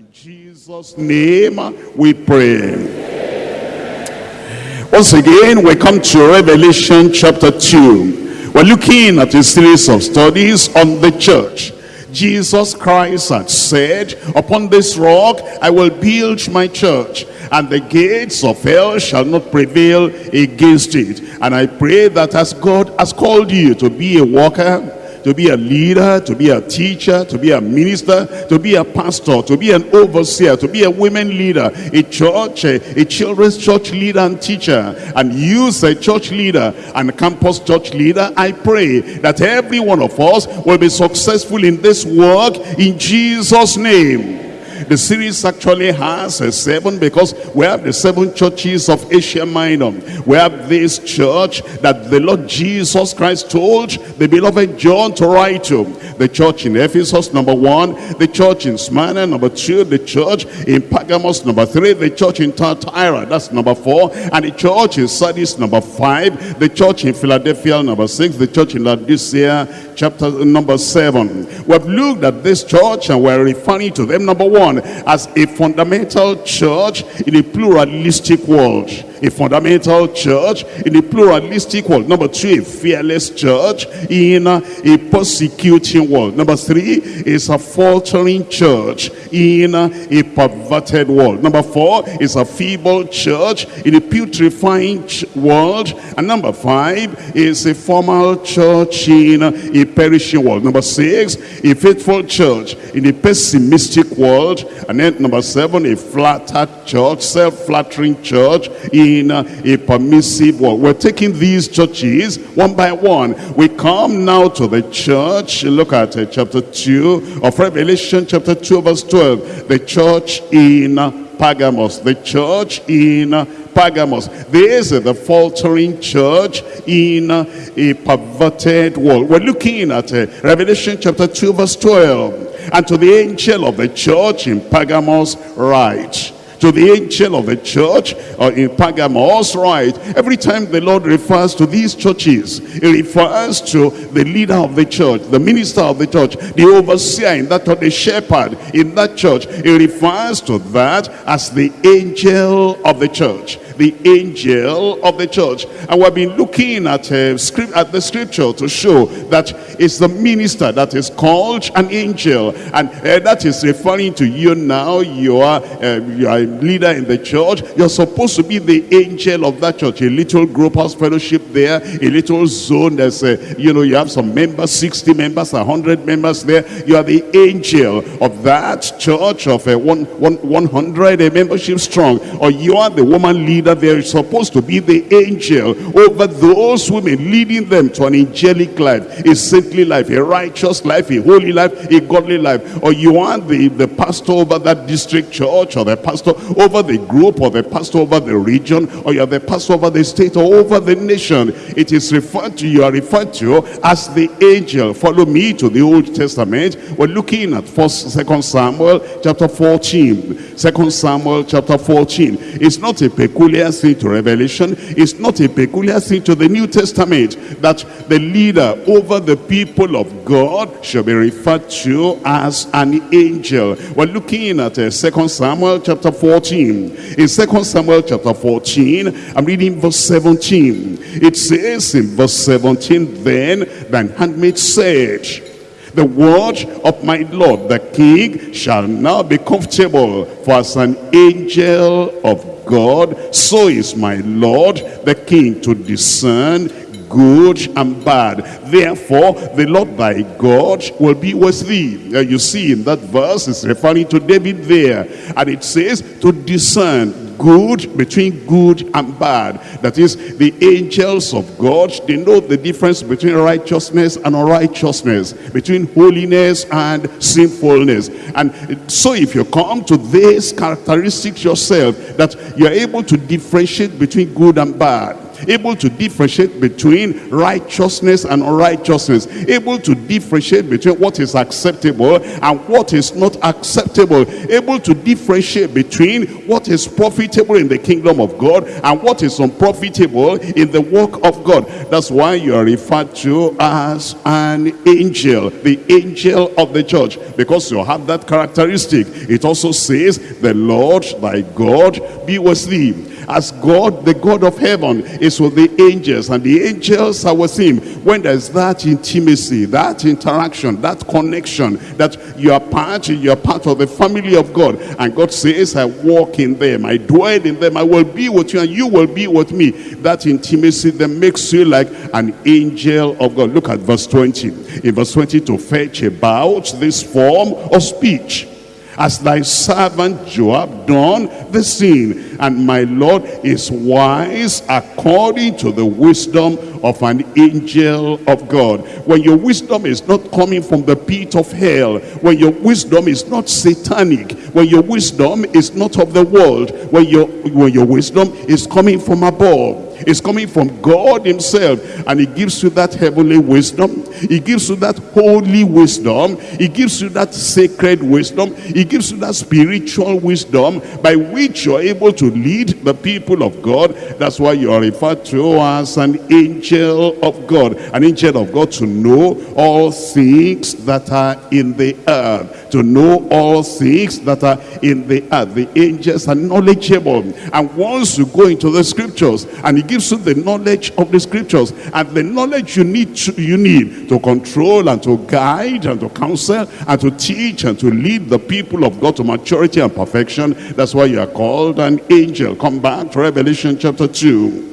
In Jesus' name we pray. Once again, we come to Revelation chapter 2. We're looking at a series of studies on the church. Jesus Christ had said, upon this rock I will build my church, and the gates of hell shall not prevail against it. And I pray that as God has called you to be a worker, to be a leader, to be a teacher, to be a minister, to be a pastor, to be an overseer, to be a women leader, a church, a, a children's church leader and teacher, and use a church leader and campus church leader. I pray that every one of us will be successful in this work in Jesus' name. The series actually has a seven because we have the seven churches of Asia Minor. We have this church that the Lord Jesus Christ told the beloved John to write to. The church in Ephesus, number one. The church in Smyrna, number two. The church in Pergamos, number three. The church in Thyatira, that's number four. And the church in Sardis, number five. The church in Philadelphia, number six. The church in Laodicea, chapter number seven. We've looked at this church and we're referring to them, number one, as a fundamental church in a pluralistic world a fundamental church in a pluralistic world. Number two, a fearless church in a persecuting world. Number three is a faltering church in a perverted world. Number four is a feeble church in a putrefying world. And number five is a formal church in a perishing world. Number six, a faithful church in a pessimistic world. And then number seven, a flattered church, self-flattering church in a permissive world. We're taking these churches one by one. We come now to the church. Look at uh, chapter 2 of Revelation, chapter 2, verse 12. The church in Pergamos. The church in Pergamos. This is the faltering church in a perverted world. We're looking at uh, Revelation chapter 2 verse 12. And to the angel of the church in Pergamos write to the angel of the church uh, in Pergamos, right? Every time the Lord refers to these churches, he refers to the leader of the church, the minister of the church, the overseer in that church, the shepherd in that church. He refers to that as the angel of the church the angel of the church. And we've been looking at, uh, script, at the scripture to show that it's the minister that is called an angel. And uh, that is referring to you now. You are, uh, you are a leader in the church. You're supposed to be the angel of that church. A little group house fellowship there. A little zone. There's, a, you know, you have some members, 60 members, 100 members there. You are the angel of that church of a one, one, 100 membership strong. Or you are the woman leader that there is supposed to be the angel over those women, leading them to an angelic life, a saintly life, a righteous life, a holy life, a godly life. Or you are the, the pastor over that district church, or the pastor over the group, or the pastor over the region, or you're the pastor over the state, or over the nation. It is referred to, you are referred to as the angel. Follow me to the Old Testament. We're looking at first, second Samuel chapter 14. Second Samuel chapter 14. It's not a peculiar peculiar thing to Revelation. It's not a peculiar thing to the New Testament that the leader over the people of God shall be referred to as an angel. We're looking at uh, 2 Samuel chapter 14. In 2 Samuel chapter 14, I'm reading verse 17. It says in verse 17, Then thine handmaid said, the word of my Lord the King shall now be comfortable for as an angel of God, so is my Lord the King to discern good and bad. Therefore, the Lord thy God will be with thee. Uh, you see in that verse, it's referring to David there. And it says to discern good between good and bad. That is, the angels of God, they know the difference between righteousness and unrighteousness, between holiness and sinfulness. And so if you come to this characteristics yourself, that you're able to differentiate between good and bad, able to differentiate between righteousness and unrighteousness, able to differentiate between what is acceptable and what is not acceptable, able to differentiate between what is profitable in the kingdom of God and what is unprofitable in the work of God. That's why you are referred to as an angel, the angel of the church, because you have that characteristic. It also says, the Lord thy God be with thee as God, the God of heaven, is with the angels, and the angels are with him. When there's that intimacy, that interaction, that connection, that you are part, you are part of the family of God, and God says, I walk in them, I dwell in them, I will be with you, and you will be with me. That intimacy that makes you like an angel of God. Look at verse 20. In verse 20, to fetch about this form of speech as thy servant Joab done the same. And my Lord is wise according to the wisdom of an angel of God. When your wisdom is not coming from the pit of hell, when your wisdom is not satanic, when your wisdom is not of the world, when your, when your wisdom is coming from above, it's coming from God himself. And he gives you that heavenly wisdom. He gives you that holy wisdom. He gives you that sacred wisdom. He gives you that spiritual wisdom by which you're able to lead the people of God. That's why you are referred to as an angel of God. An angel of God to know all things that are in the earth. To know all things that are in the earth. The angels are knowledgeable. And once you go into the scriptures and he gives you the knowledge of the scriptures and the knowledge you need to, you need to control and to guide and to counsel and to teach and to lead the people of God to maturity and perfection. That's why you are called an angel. Come back to Revelation chapter 2.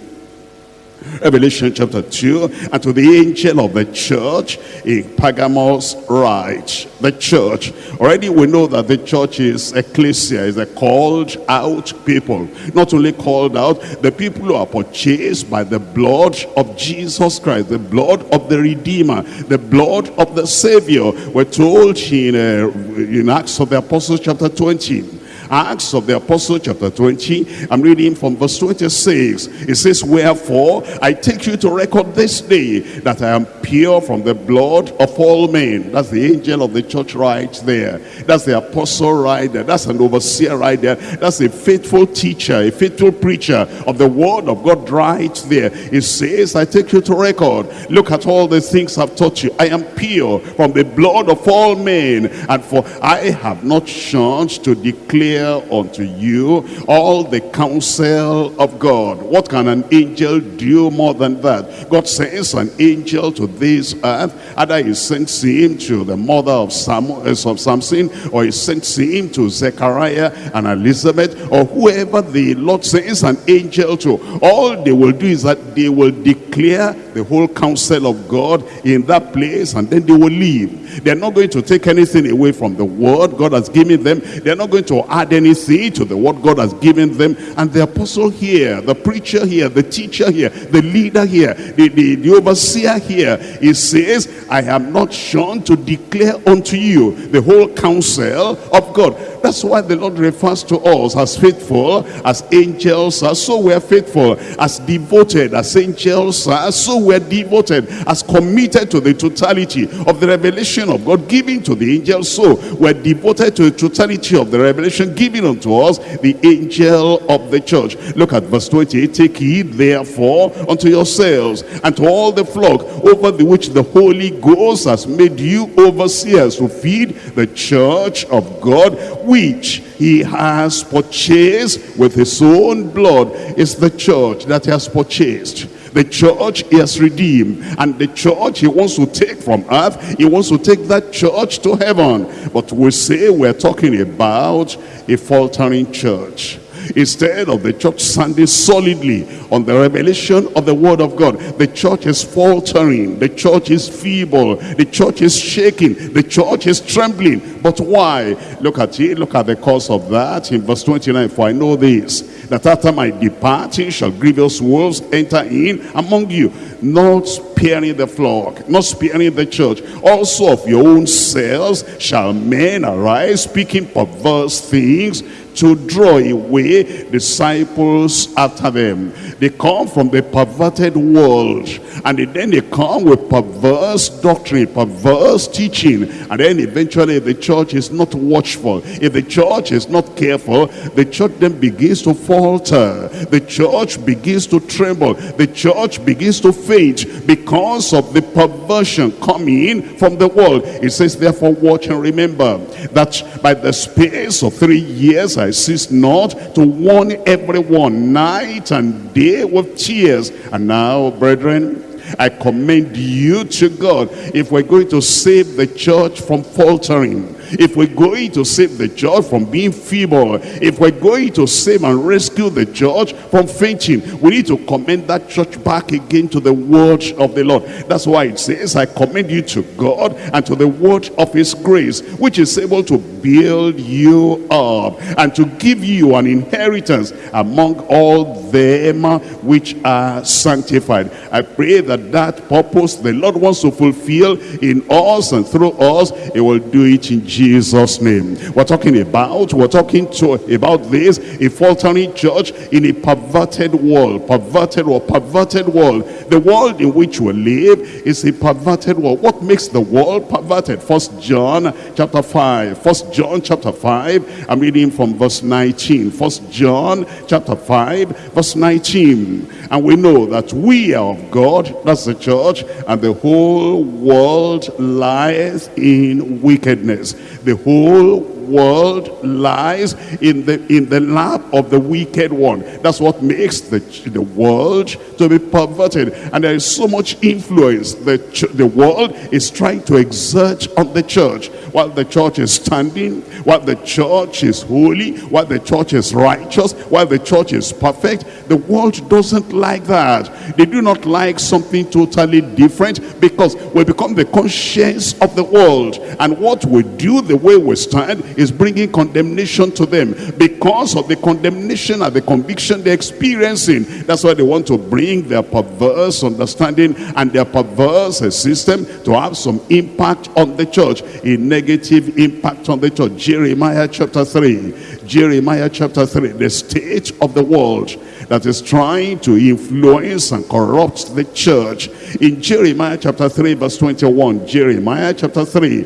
Revelation chapter 2, and to the angel of the church in Pergamos write, the church. Already we know that the church is ecclesia, is a called out people. Not only called out, the people who are purchased by the blood of Jesus Christ, the blood of the Redeemer, the blood of the Savior. We're told in, uh, in Acts of the Apostles chapter 20, Acts of the Apostle chapter 20. I'm reading from verse 26. It says, Wherefore I take you to record this day that I am pure from the blood of all men. That's the angel of the church right there. That's the apostle right there. That's an overseer right there. That's a faithful teacher, a faithful preacher of the word of God right there. It says, I take you to record. Look at all the things I've taught you. I am pure from the blood of all men. And for I have not shunned to declare unto you all the counsel of God. What can an angel do more than that? God sends an angel to this earth. Either he sends him to the mother of, Samuel, eh, of Samson, or he sends him to Zechariah and Elizabeth, or whoever the Lord sends an angel to. All they will do is that they will declare the whole counsel of God in that place, and then they will leave. They're not going to take anything away from the word God has given them. They're not going to add anything to the word God has given them. And the apostle here, the preacher here, the teacher here, the leader here, the, the, the overseer here, he says, I am not shunned to declare unto you the whole counsel of God. That's why the Lord refers to us as faithful, as angels are, so we're faithful, as devoted, as angels are, so we're devoted, as committed to the totality of the revelation of God given to the angels, so we're devoted to the totality of the revelation given unto us, the angel of the church. Look at verse 28, take heed therefore unto yourselves and to all the flock over the which the Holy Ghost has made you overseers to feed the church of God, which he has purchased with his own blood is the church that he has purchased. The church he has redeemed and the church he wants to take from earth he wants to take that church to heaven. But we say we're talking about a faltering church instead of the church standing solidly on the revelation of the word of God. The church is faltering. The church is feeble. The church is shaking. The church is trembling. But why? Look at it. Look at the cause of that in verse 29. For I know this, that after my departing shall grievous wolves enter in among you, not sparing the flock, not sparing the church. Also of your own selves shall men arise, speaking perverse things to draw away disciples after them. They come from the perverted world and then they come with perverse doctrine, perverse teaching. And then eventually the church is not watchful. If the church is not careful, the church then begins to falter. The church begins to tremble. The church begins to faint because of the perversion coming from the world. It says, therefore watch and remember that by the space of three years I cease not to warn everyone night and day with tears. And now, brethren, I commend you to God. If we're going to save the church from faltering, if we're going to save the church from being feeble, if we're going to save and rescue the church from fainting, we need to commend that church back again to the word of the Lord. That's why it says, I commend you to God and to the word of his grace, which is able to build you up and to give you an inheritance among all them which are sanctified. I pray that that purpose the Lord wants to fulfill in us and through us, he will do it in Jesus' name. We're talking about, we're talking to about this, a faltering church in a perverted world, perverted or perverted world. The world in which we live is a perverted world. What makes the world perverted? First John chapter 5. First John chapter 5. I'm reading from verse 19. First John chapter 5, verse 19. And we know that we are of God, that's the church, and the whole world lies in wickedness. The whole world lies in the in the lap of the wicked one. That's what makes the the world to be perverted. And there is so much influence the the world is trying to exert on the church. While the church is standing while the church is holy while the church is righteous while the church is perfect the world doesn't like that. They do not like something totally different because we become the conscience of the world. And what we do the way we stand is bringing condemnation to them because of the condemnation and the conviction they're experiencing. That's why they want to bring their perverse understanding and their perverse system to have some impact on the church, a negative impact on the church. Jeremiah chapter 3. Jeremiah chapter 3, the state of the world that is trying to influence and corrupt the church. In Jeremiah chapter 3 verse 21, Jeremiah chapter 3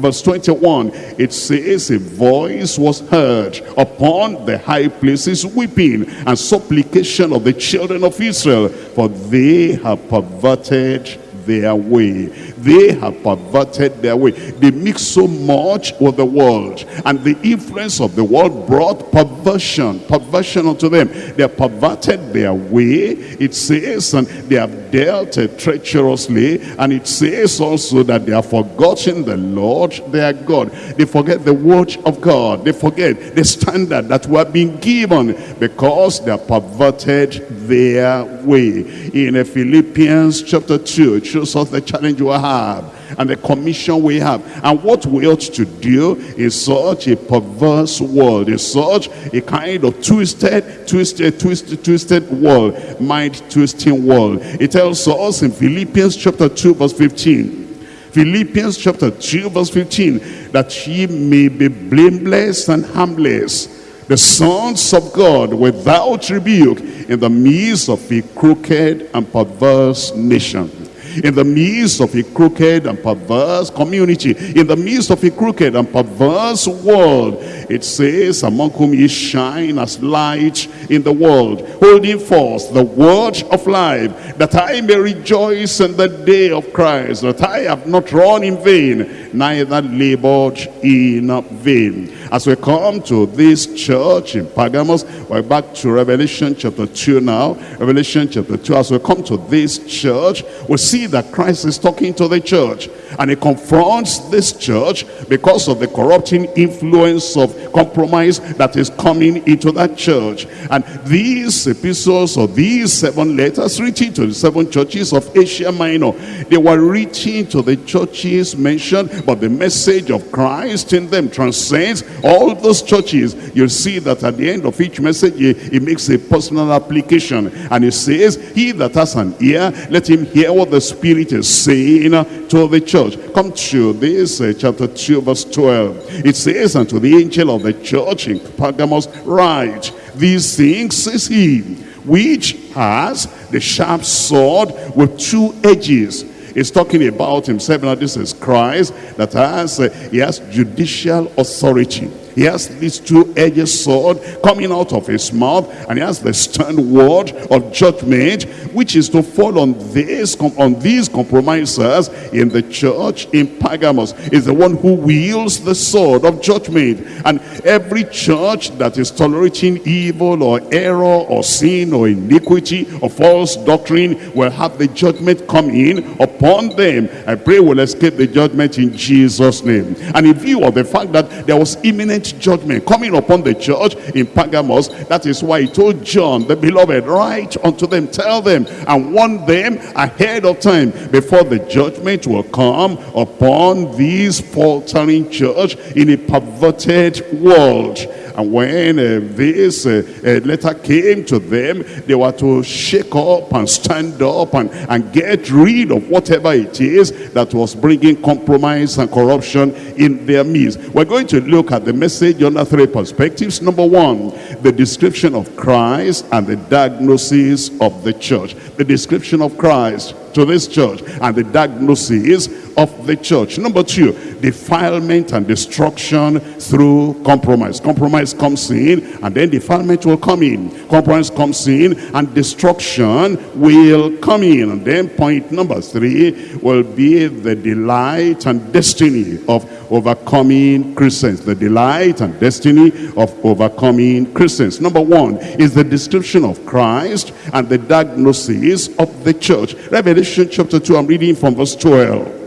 verse 21, it says a voice was heard upon the high places weeping and supplication of the children of Israel, for they have perverted their way. They have perverted their way. They mix so much with the world. And the influence of the world brought perversion, perversion unto them. They have perverted their way. It says, and they have dealt treacherously. And it says also that they have forgotten the Lord their God. They forget the word of God. They forget the standard that we have been given because they have perverted their way. In Philippians chapter 2, it shows us the challenge we have and the commission we have. And what we ought to do in such a perverse world in such a kind of twisted twisted twisted twisted world mind twisting world. It tells us in philippians chapter 2 verse 15 philippians chapter 2 verse 15 that ye may be blameless and harmless the sons of God without rebuke in the midst of a crooked and perverse nation in the midst of a crooked and perverse community, in the midst of a crooked and perverse world. It says, among whom ye shine as light in the world, holding forth the word of life, that I may rejoice in the day of Christ, that I have not run in vain, neither labored in vain. As we come to this church in Pergamos, we're back to Revelation chapter 2 now. Revelation chapter 2, as we come to this church, we see that Christ is talking to the church. And he confronts this church because of the corrupting influence of compromise that is coming into that church. And these epistles or these seven letters written to the seven churches of Asia Minor, they were written to the churches mentioned, but the message of Christ in them transcends all those churches. You'll see that at the end of each message, he makes a personal application. And he says, he that has an ear, let him hear what the Spirit is saying to the church. Come to this uh, chapter 2 verse 12. It says, unto the angel of the church in Pergamos, write, these things says he, which has the sharp sword with two edges. He's talking about himself. Now this is Christ that has, uh, he has judicial authority. He has this two-edged sword coming out of his mouth, and he has the stern word of judgment, which is to fall on this on these compromisers in the church in Pergamos. Is the one who wields the sword of judgment, and every church that is tolerating evil or error or sin or iniquity or false doctrine will have the judgment come in upon them. I pray we'll escape the judgment in Jesus' name. And in view of the fact that there was imminent judgment coming upon the church in Pergamos. That is why he told John, the beloved, write unto them, tell them, and warn them ahead of time before the judgment will come upon this faltering church in a perverted world. And when uh, this uh, uh, letter came to them, they were to shake up and stand up and, and get rid of whatever it is that was bringing compromise and corruption in their midst. We're going to look at the message under three perspectives. Number one, the description of Christ and the diagnosis of the church. The description of Christ to this church and the diagnosis of the church. Number two, defilement and destruction through compromise. Compromise comes in and then defilement will come in. Compromise comes in and destruction will come in. And then point number three will be the delight and destiny of overcoming Christians. The delight and destiny of overcoming Christians. Number one is the description of Christ and the diagnosis of the church. Revelation chapter 2, I'm reading from verse 12.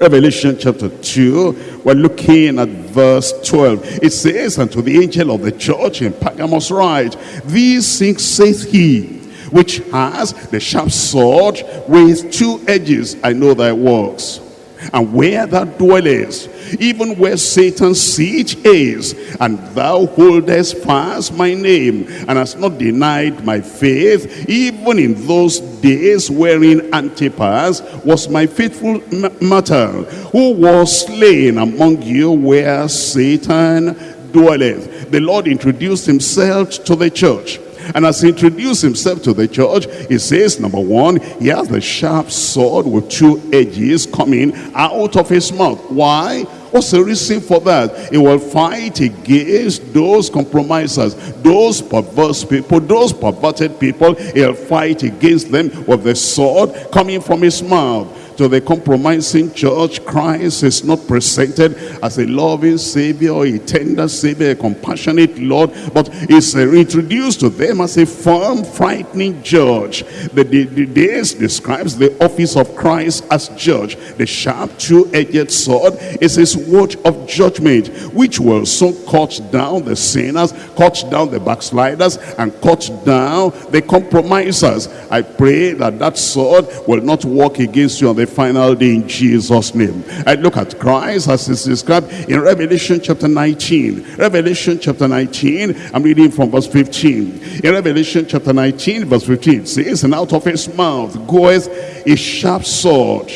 Revelation chapter 2, we're looking at verse 12. It says, Unto the angel of the church in Pergamos write, These things saith he, which has the sharp sword with two edges. I know thy works and where thou dwellest, even where Satan's seat is, and thou holdest fast my name, and hast not denied my faith, even in those days wherein Antipas was my faithful martyr, who was slain among you where Satan dwelleth. The Lord introduced himself to the church and as he introduced himself to the church, he says, number one, he has the sharp sword with two edges coming out of his mouth. Why? What's the reason for that? He will fight against those compromisers, those perverse people, those perverted people. He'll fight against them with the sword coming from his mouth to the compromising church, Christ is not presented as a loving Savior, a tender Savior, a compassionate Lord, but is introduced to them as a firm, frightening judge. The, the, the this describes the office of Christ as judge. The sharp, two-edged sword is his word of judgment, which will soon cut down the sinners, cut down the backsliders, and cut down the compromisers. I pray that that sword will not work against you on the final day in Jesus' name. I look at Christ as is described in Revelation chapter 19. Revelation chapter 19, I'm reading from verse 15. In Revelation chapter 19, verse 15, it says, And out of his mouth goeth a sharp sword,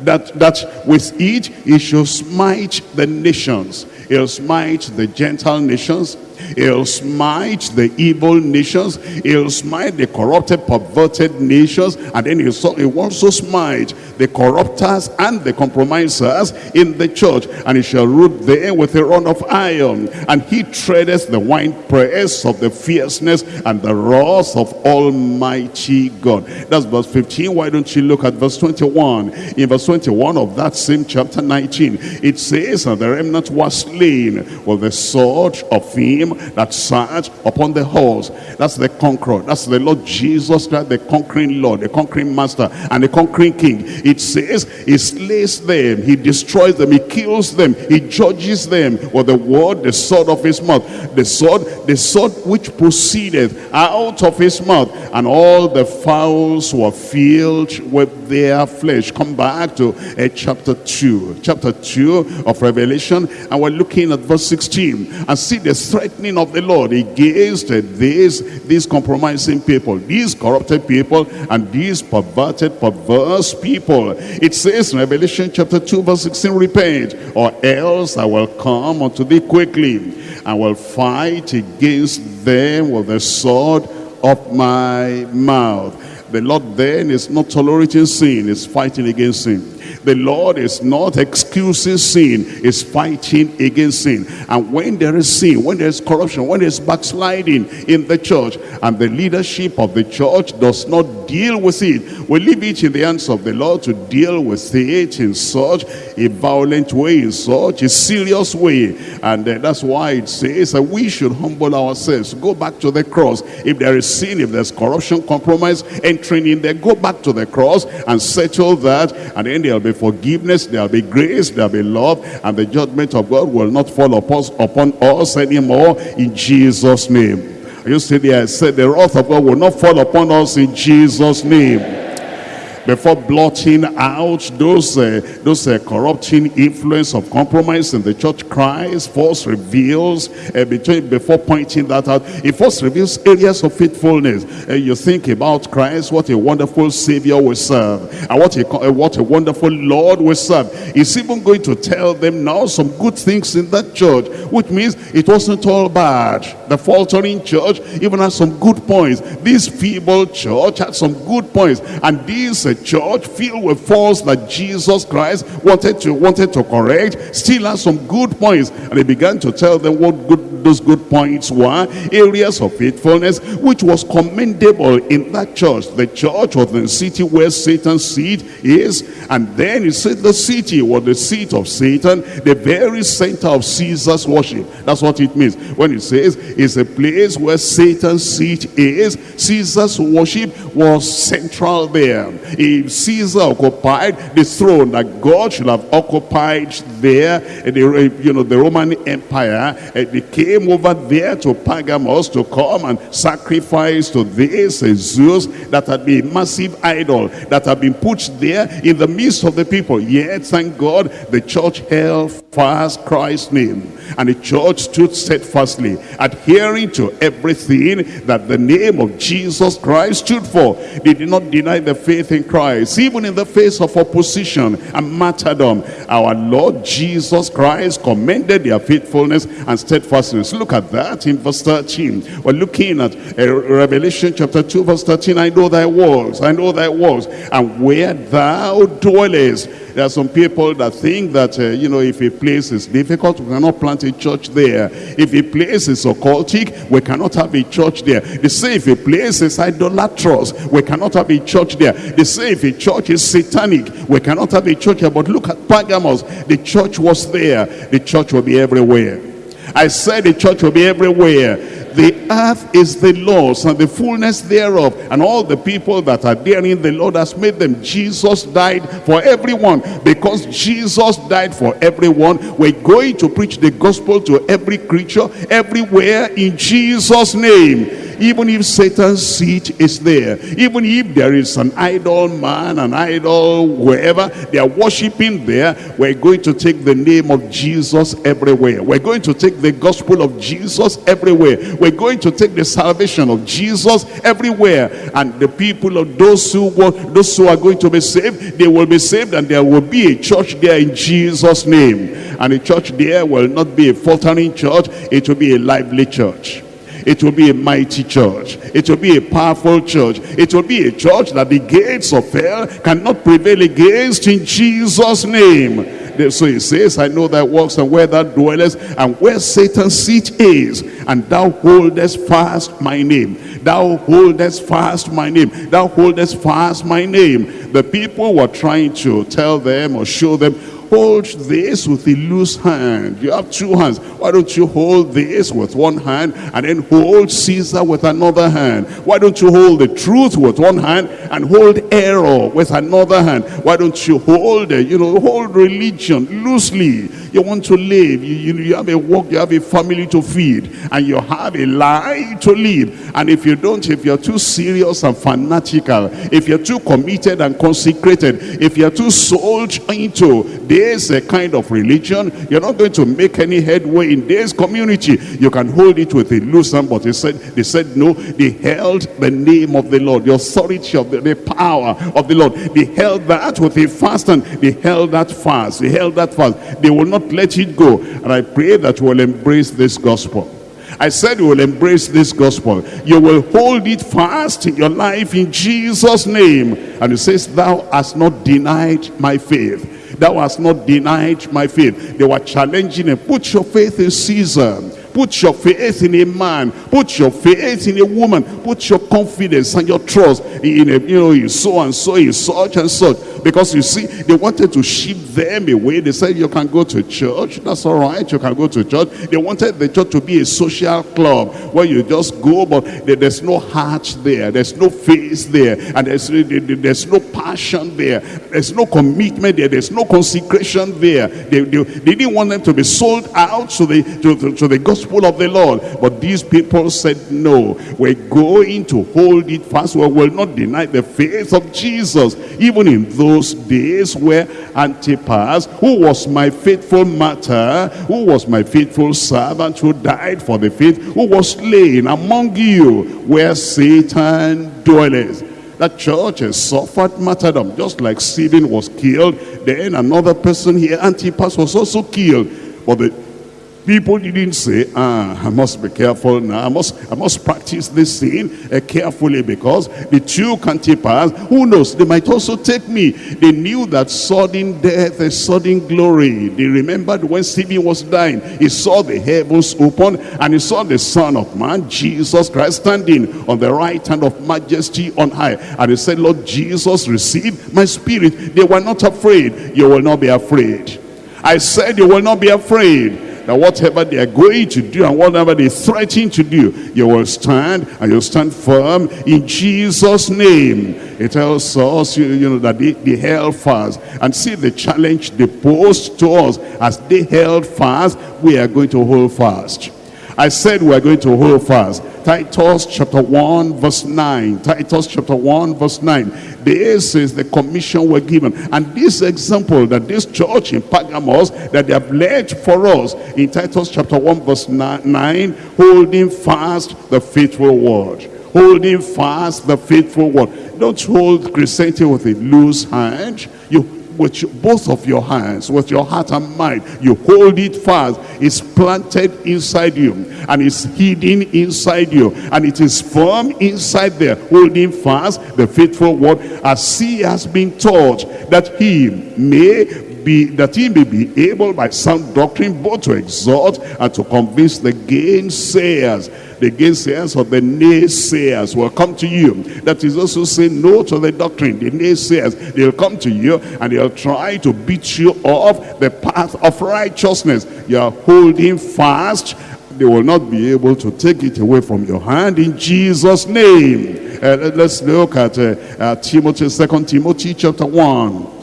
that, that with it he shall smite the nations. He'll smite the Gentile nations He'll smite the evil nations. He'll smite the corrupted, perverted nations. And then he'll also smite the corrupters and the compromisers in the church. And he shall root them with a rod of iron. And he treadeth the winepress of the fierceness and the wrath of Almighty God. That's verse 15. Why don't you look at verse 21? In verse 21 of that same chapter 19, it says, And the remnant was slain with the sword of him that sat upon the horse. That's the conqueror. That's the Lord Jesus the conquering Lord, the conquering master, and the conquering king. It says he slays them, he destroys them, he kills them, he judges them with the word, the sword of his mouth. The sword, the sword which proceedeth out of his mouth. And all the fowls were filled with their flesh. Come back to uh, chapter 2. Chapter 2 of Revelation. And we're looking at verse 16. And see the of the Lord against these, these compromising people. These corrupted people and these perverted, perverse people. It says in Revelation chapter 2 verse 16, Repent, or else I will come unto thee quickly. I will fight against them with the sword of my mouth. The Lord then is not tolerating sin, is fighting against sin. The Lord is not excusing sin, is fighting against sin. And when there is sin, when there is corruption, when there is backsliding in the church, and the leadership of the church does not deal with it, we leave it in the hands of the Lord to deal with it in such a violent way, in such a serious way. And uh, that's why it says that we should humble ourselves, go back to the cross. If there is sin, if there's corruption, compromise, entering in there, go back to the cross and settle that. And then there'll be forgiveness, there'll be grace, there'll be love, and the judgment of God will not fall upon, upon us anymore in Jesus' name. You see there, I said the wrath of God will not fall upon us in Jesus' name before blotting out those uh, those uh, corrupting influence of compromise in the church. Christ first reveals uh, between before pointing that out it first reveals areas of faithfulness. Uh, you think about Christ what a wonderful savior we serve and what a uh, what a wonderful Lord we serve. He's even going to tell them now some good things in that church which means it wasn't all bad. The faltering church even has some good points. This feeble church had some good points and these uh, church filled with faults that Jesus Christ wanted to wanted to correct still has some good points. And he began to tell them what good those good points were areas of faithfulness which was commendable in that church. The church of the city where Satan's seat is and then he said the city was the seat of Satan the very center of Caesar's worship. That's what it means. When it says it's a place where Satan's seat is Caesar's worship was central there if Caesar occupied the throne that God should have occupied there the, you know the Roman Empire the king came over there to Pergamos to come and sacrifice to this Zeus that had been a massive idol that had been put there in the midst of the people. Yet, thank God, the church held fast Christ's name. And the church stood steadfastly, adhering to everything that the name of Jesus Christ stood for. They did not deny the faith in Christ, even in the face of opposition and martyrdom. Our Lord Jesus Christ commended their faithfulness and steadfastness. Look at that in verse 13. We're looking at uh, Revelation chapter 2 verse 13. I know thy works, I know thy works, and where thou dwellest there are some people that think that, uh, you know, if a place is difficult, we cannot plant a church there. If a place is occultic, we cannot have a church there. They say if a place is idolatrous, we cannot have a church there. They say if a church is satanic, we cannot have a church here. But look at Pergamos. The church was there. The church will be everywhere. I said the church will be everywhere the earth is the Lord's and the fullness thereof and all the people that are therein the Lord has made them. Jesus died for everyone. Because Jesus died for everyone we're going to preach the gospel to every creature everywhere in Jesus name even if Satan's seat is there, even if there is an idol man, an idol wherever they are worshiping there, we're going to take the name of Jesus everywhere. We're going to take the gospel of Jesus everywhere. We're going to take the salvation of Jesus everywhere. And the people of those who those who are going to be saved, they will be saved and there will be a church there in Jesus' name. And a church there will not be a faltering church, it will be a lively church. It will be a mighty church. It will be a powerful church. It will be a church that the gates of hell cannot prevail against in Jesus' name. So he says, I know thy works and where thou dwellest and where Satan's seat is. And thou holdest fast my name. Thou holdest fast my name. Thou holdest fast my name. The people were trying to tell them or show them hold this with a loose hand. You have two hands. Why don't you hold this with one hand and then hold Caesar with another hand? Why don't you hold the truth with one hand and hold error with another hand? Why don't you hold, you know, hold religion loosely? You want to live. You, you, you have a work, you have a family to feed, and you have a life to live. And if you don't, if you're too serious and fanatical, if you're too committed and consecrated, if you're too sold into this uh, kind of religion, you're not going to make any headway in this community. You can hold it with a loose hand, but they said, they said no, they held the name of the Lord, the authority of the, the power of the Lord. They held that with a fast and they held that fast. They held that fast. They will not let it go. And I pray that will embrace this gospel. I said you will embrace this gospel. You will hold it fast in your life in Jesus' name. And it says, thou hast not denied my faith. Thou hast not denied my faith. They were challenging him. Put your faith in Caesar. Put your faith in a man. Put your faith in a woman. Put your confidence and your trust in a, you know, in so and so, in such and such. Because you see, they wanted to ship them away. They said, you can go to church. That's all right. You can go to church. They wanted the church to be a social club where you just go, but there's no heart there. There's no face there. And there's, there's no passion there. There's no commitment there. There's no consecration there. They, they, they didn't want them to be sold out to the, to, to, to the gospel of the Lord. But these people said, no, we're going to hold it fast. We will not deny the faith of Jesus. Even in those days where Antipas, who was my faithful martyr, who was my faithful servant, who died for the faith, who was slain among you where Satan dwelleth. That church has suffered martyrdom, just like Stephen was killed. Then another person here, Antipas, was also killed. But the People didn't say, ah, I must be careful now. I must, I must practice this thing uh, carefully because the two can pass. Who knows? They might also take me. They knew that sudden death is sudden glory. They remembered when Stephen was dying. He saw the heavens open and he saw the Son of Man, Jesus Christ, standing on the right hand of majesty on high. And he said, Lord Jesus, receive my spirit. They were not afraid. You will not be afraid. I said you will not be afraid that whatever they are going to do and whatever they threaten to do, you will stand and you'll stand firm in Jesus' name. It tells us, you, you know, that they, they held fast. And see the challenge they posed to us. As they held fast, we are going to hold fast. I said we are going to hold fast. Titus chapter 1 verse 9. Titus chapter 1 verse 9. This is the commission we're given. And this example that this church in Pergamos that they have led for us in Titus chapter 1 verse 9, holding fast the faithful word. Holding fast the faithful word. Don't hold Christianity with a loose hand. You with both of your hands, with your heart and mind. You hold it fast. It's planted inside you and it's hidden inside you and it is firm inside there, holding fast the faithful word as he has been taught that he may be that he may be able by sound doctrine both to exhort and to convince the gainsayers the gainsayers or the naysayers will come to you. That is also saying no to the doctrine. The naysayers they'll come to you and they'll try to beat you off the path of righteousness. You're holding fast. They will not be able to take it away from your hand in Jesus name. Uh, let's look at uh, uh, Timothy second Timothy chapter 1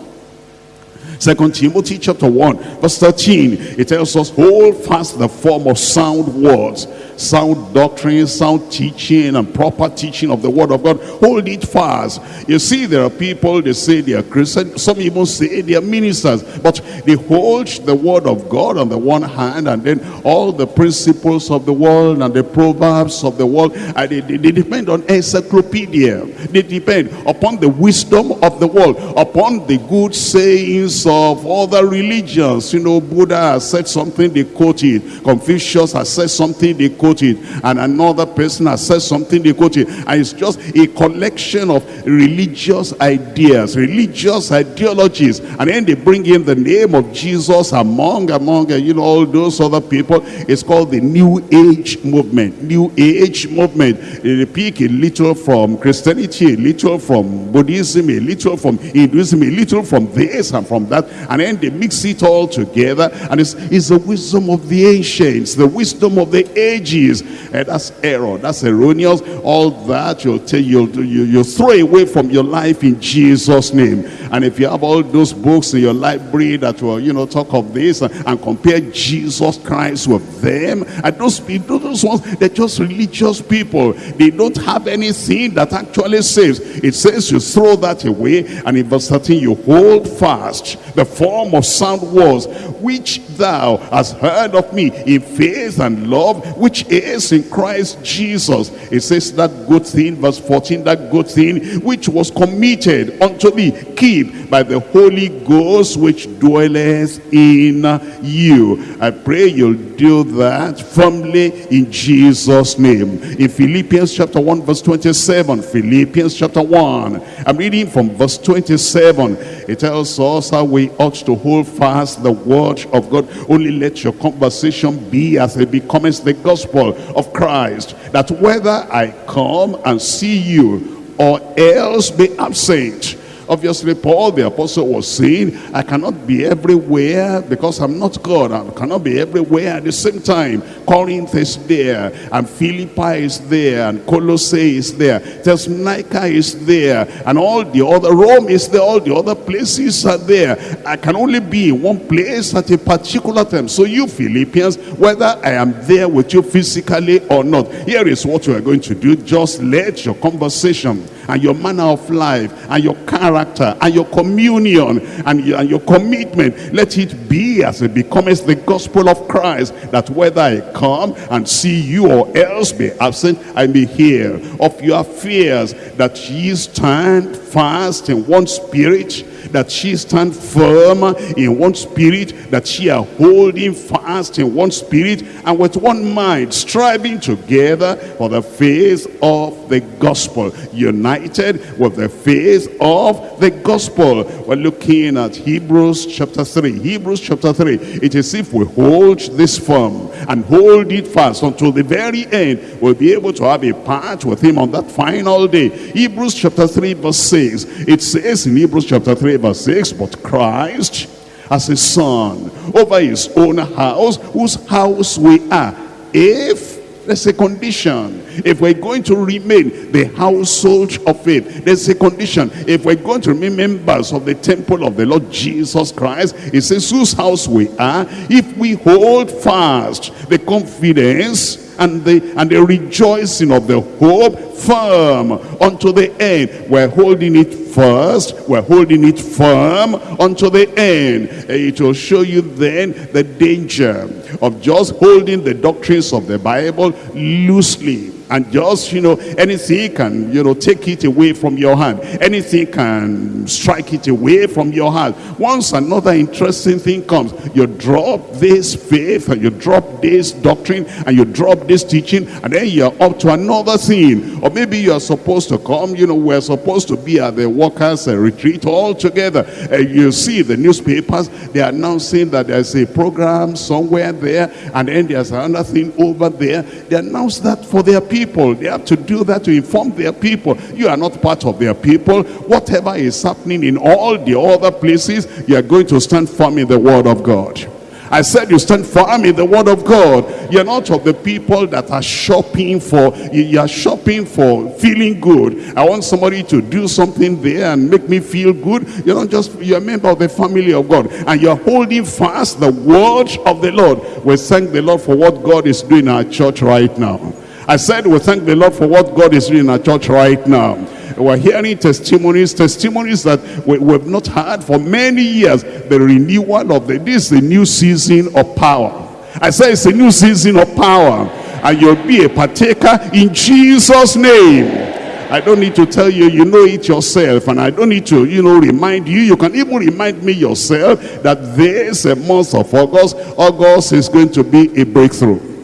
Second Timothy chapter 1 verse 13 it tells us hold fast the form of sound words sound doctrine, sound teaching, and proper teaching of the word of God. Hold it fast. You see, there are people, they say they are Christians. Some even say they are ministers. But they hold the word of God on the one hand, and then all the principles of the world and the proverbs of the world, and they, they, they depend on encyclopedia. They depend upon the wisdom of the world, upon the good sayings of other religions. You know, Buddha has said something, they quote it. Confucius has said something, they quote quote it. And another person has said something, they quote it. And it's just a collection of religious ideas, religious ideologies. And then they bring in the name of Jesus among, among, uh, you know, all those other people. It's called the New Age movement. New Age movement. They pick a little from Christianity, a little from Buddhism, a little from Hinduism, a little from this and from that. And then they mix it all together. And it's, it's the wisdom of the ancients, the wisdom of the ages. And that's error. That's erroneous. All that you'll, tell, you'll, you, you'll throw away from your life in Jesus' name. And if you have all those books in your library that will, you know, talk of this and, and compare Jesus Christ with them, and those people, those ones, they're just religious people. They don't have anything that actually saves. It says you throw that away, and in verse 13, you hold fast the form of sound words, which thou hast heard of me in faith and love, which is in Christ Jesus. It says that good thing, verse 14, that good thing which was committed unto thee, keep by the Holy Ghost which dwelleth in you. I pray you'll do that firmly in Jesus' name. In Philippians chapter 1 verse 27, Philippians chapter 1, I'm reading from verse 27. It tells us how we ought to hold fast the word of God. Only let your conversation be as it becomes the gospel of Christ. That whether I come and see you or else be absent, Obviously, Paul the apostle was saying, I cannot be everywhere because I'm not God. I cannot be everywhere at the same time. Corinth is there, and Philippi is there, and Colossae is there, Thessalonica is there, and all the other, Rome is there, all the other places are there. I can only be in one place at a particular time. So you Philippians, whether I am there with you physically or not, here is what you are going to do. Just let your conversation and your manner of life and your character and your communion and your, and your commitment let it be as it becomes the gospel of Christ that whether I come and see you or else be absent I may hear of your fears that ye stand fast in one spirit that she stand firm in one spirit, that she are holding fast in one spirit, and with one mind, striving together for the faith of the gospel, united with the faith of the gospel. We're looking at Hebrews chapter 3. Hebrews chapter 3. It is if we hold this firm and hold it fast until the very end, we'll be able to have a part with him on that final day. Hebrews chapter 3 verse 6. It says in Hebrews chapter 3 verse 6, But Christ as a son over his own house, whose house we are. If there's a condition. If we're going to remain the household of faith, there's a condition. If we're going to remain members of the temple of the Lord Jesus Christ, it says whose house we are, if we hold fast the confidence and the and the rejoicing of the hope firm unto the end. We're holding it first, we're holding it firm unto the end. It will show you then the danger of just holding the doctrines of the Bible loosely and just you know anything can you know take it away from your hand. Anything can strike it away from your hand. Once another interesting thing comes you drop this faith and you drop this doctrine and you drop this teaching and then you're up to another thing. Or maybe you're supposed to come you know we're supposed to be at the workers uh, retreat all together uh, you see the newspapers they're announcing that there's a program somewhere there and then there's another thing over there. They announce that for their people people. They have to do that to inform their people. You are not part of their people. Whatever is happening in all the other places, you are going to stand firm in the word of God. I said you stand firm in the word of God. You're not of the people that are shopping for, you are shopping for feeling good. I want somebody to do something there and make me feel good. You're not just, you're a member of the family of God. And you're holding fast the word of the Lord. We thank the Lord for what God is doing in our church right now. I said we thank the Lord for what God is doing in our church right now. We're hearing testimonies, testimonies that we, we have not had for many years. The renewal of the, this is the new season of power. I say it's a new season of power. And you'll be a partaker in Jesus' name. I don't need to tell you, you know it yourself. And I don't need to, you know, remind you. You can even remind me yourself that this a month of August, August is going to be a breakthrough.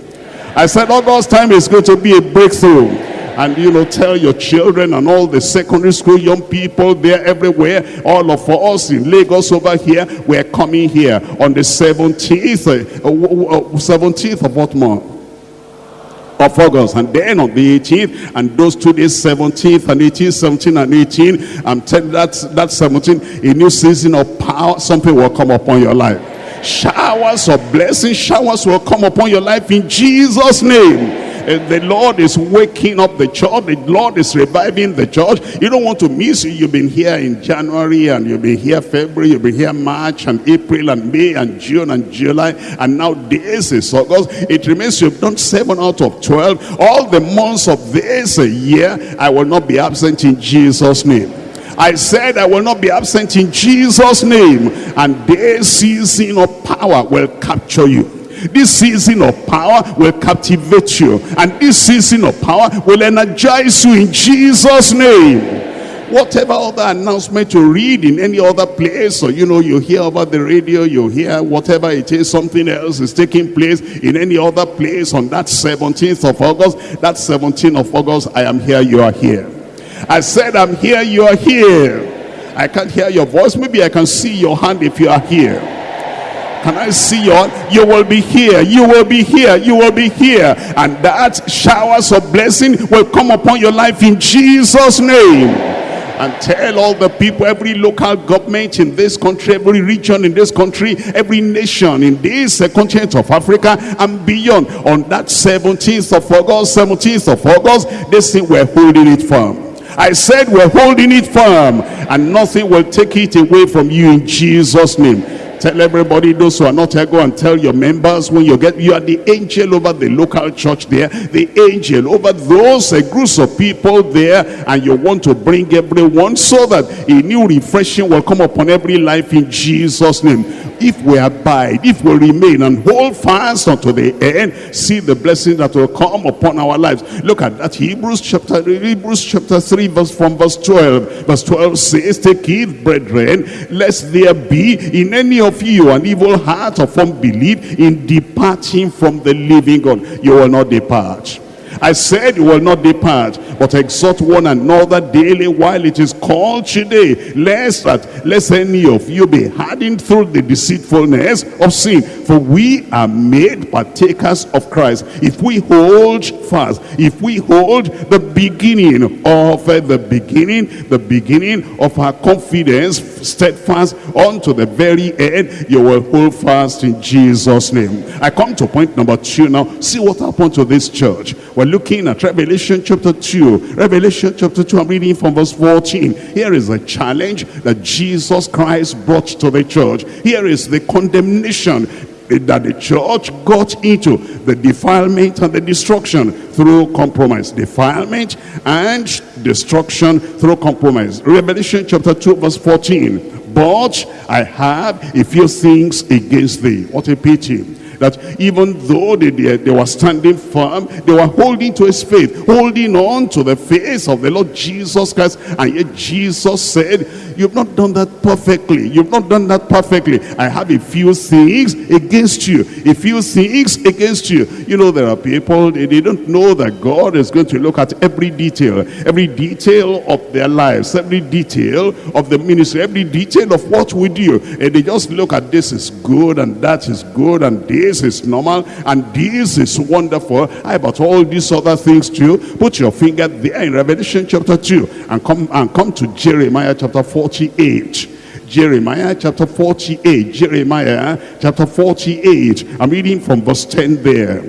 I said August time is going to be a breakthrough. And you know tell your children and all the secondary school young people there everywhere all of us in Lagos over here we're coming here on the 17th uh, 17th of what month? Of August and then on the 18th and those two days 17th and 18th 17 and 18 I'm telling that that 17 a new season of power something will come upon your life showers of blessing showers will come upon your life in Jesus name the Lord is waking up the church. The Lord is reviving the church. You don't want to miss it. You've been here in January and you've been here February. You've been here March and April and May and June and July. And now this is August. It remains you've done seven out of 12. All the months of this year, I will not be absent in Jesus' name. I said I will not be absent in Jesus' name. And this season of power will capture you. This season of power will captivate you. And this season of power will energize you in Jesus' name whatever other announcement you read in any other place or you know you hear over the radio you hear whatever it is something else is taking place in any other place on that 17th of august that 17th of august i am here you are here i said i'm here you are here i can't hear your voice maybe i can see your hand if you are here can I see you? You will be here. You will be here. You will be here. And that showers of blessing will come upon your life in Jesus' name. And tell all the people, every local government in this country, every region in this country, every nation in this continent of Africa and beyond. On that 17th of August, 17th of August, this thing we're holding it firm. I said we're holding it firm and nothing will take it away from you in Jesus name. Tell everybody, those who are not here, go and tell your members when you get, you are the angel over the local church there, the angel over those uh, groups of people there, and you want to bring everyone so that a new refreshing will come upon every life in Jesus' name. If we abide, if we remain and hold fast unto the end, see the blessing that will come upon our lives. Look at that Hebrews chapter Hebrews chapter 3, verse from verse 12. Verse 12 says, Take heed, brethren, lest there be in any of you an evil heart of unbelief in departing from the living God. You will not depart. I said you will not depart, but exhort one another daily while it is called today, lest that lest any of you be hardened through the deceitfulness of sin. For we are made partakers of Christ. If we hold fast, if we hold the beginning of uh, the beginning, the beginning of our confidence steadfast unto the very end, you will hold fast in Jesus' name. I come to point number two now. See what happened to this church. We're looking at Revelation chapter 2. Revelation chapter 2, I'm reading from verse 14. Here is a challenge that Jesus Christ brought to the church. Here is the condemnation that the church got into the defilement and the destruction through compromise defilement and destruction through compromise revelation chapter 2 verse 14 but i have a few things against thee what a pity that even though they, they, they, were standing firm, they were holding to his faith, holding on to the face of the Lord Jesus Christ. And yet Jesus said, you've not done that perfectly. You've not done that perfectly. I have a few things against you. A few things against you. You know, there are people, they, they don't know that God is going to look at every detail, every detail of their lives, every detail of the ministry, every detail of what we do. And they just look at this is good and that is good and this is normal and this is wonderful. How about all these other things too? Put your finger there in Revelation chapter 2 and come and come to Jeremiah chapter 48. Jeremiah chapter 48. Jeremiah chapter 48. I'm reading from verse 10 there.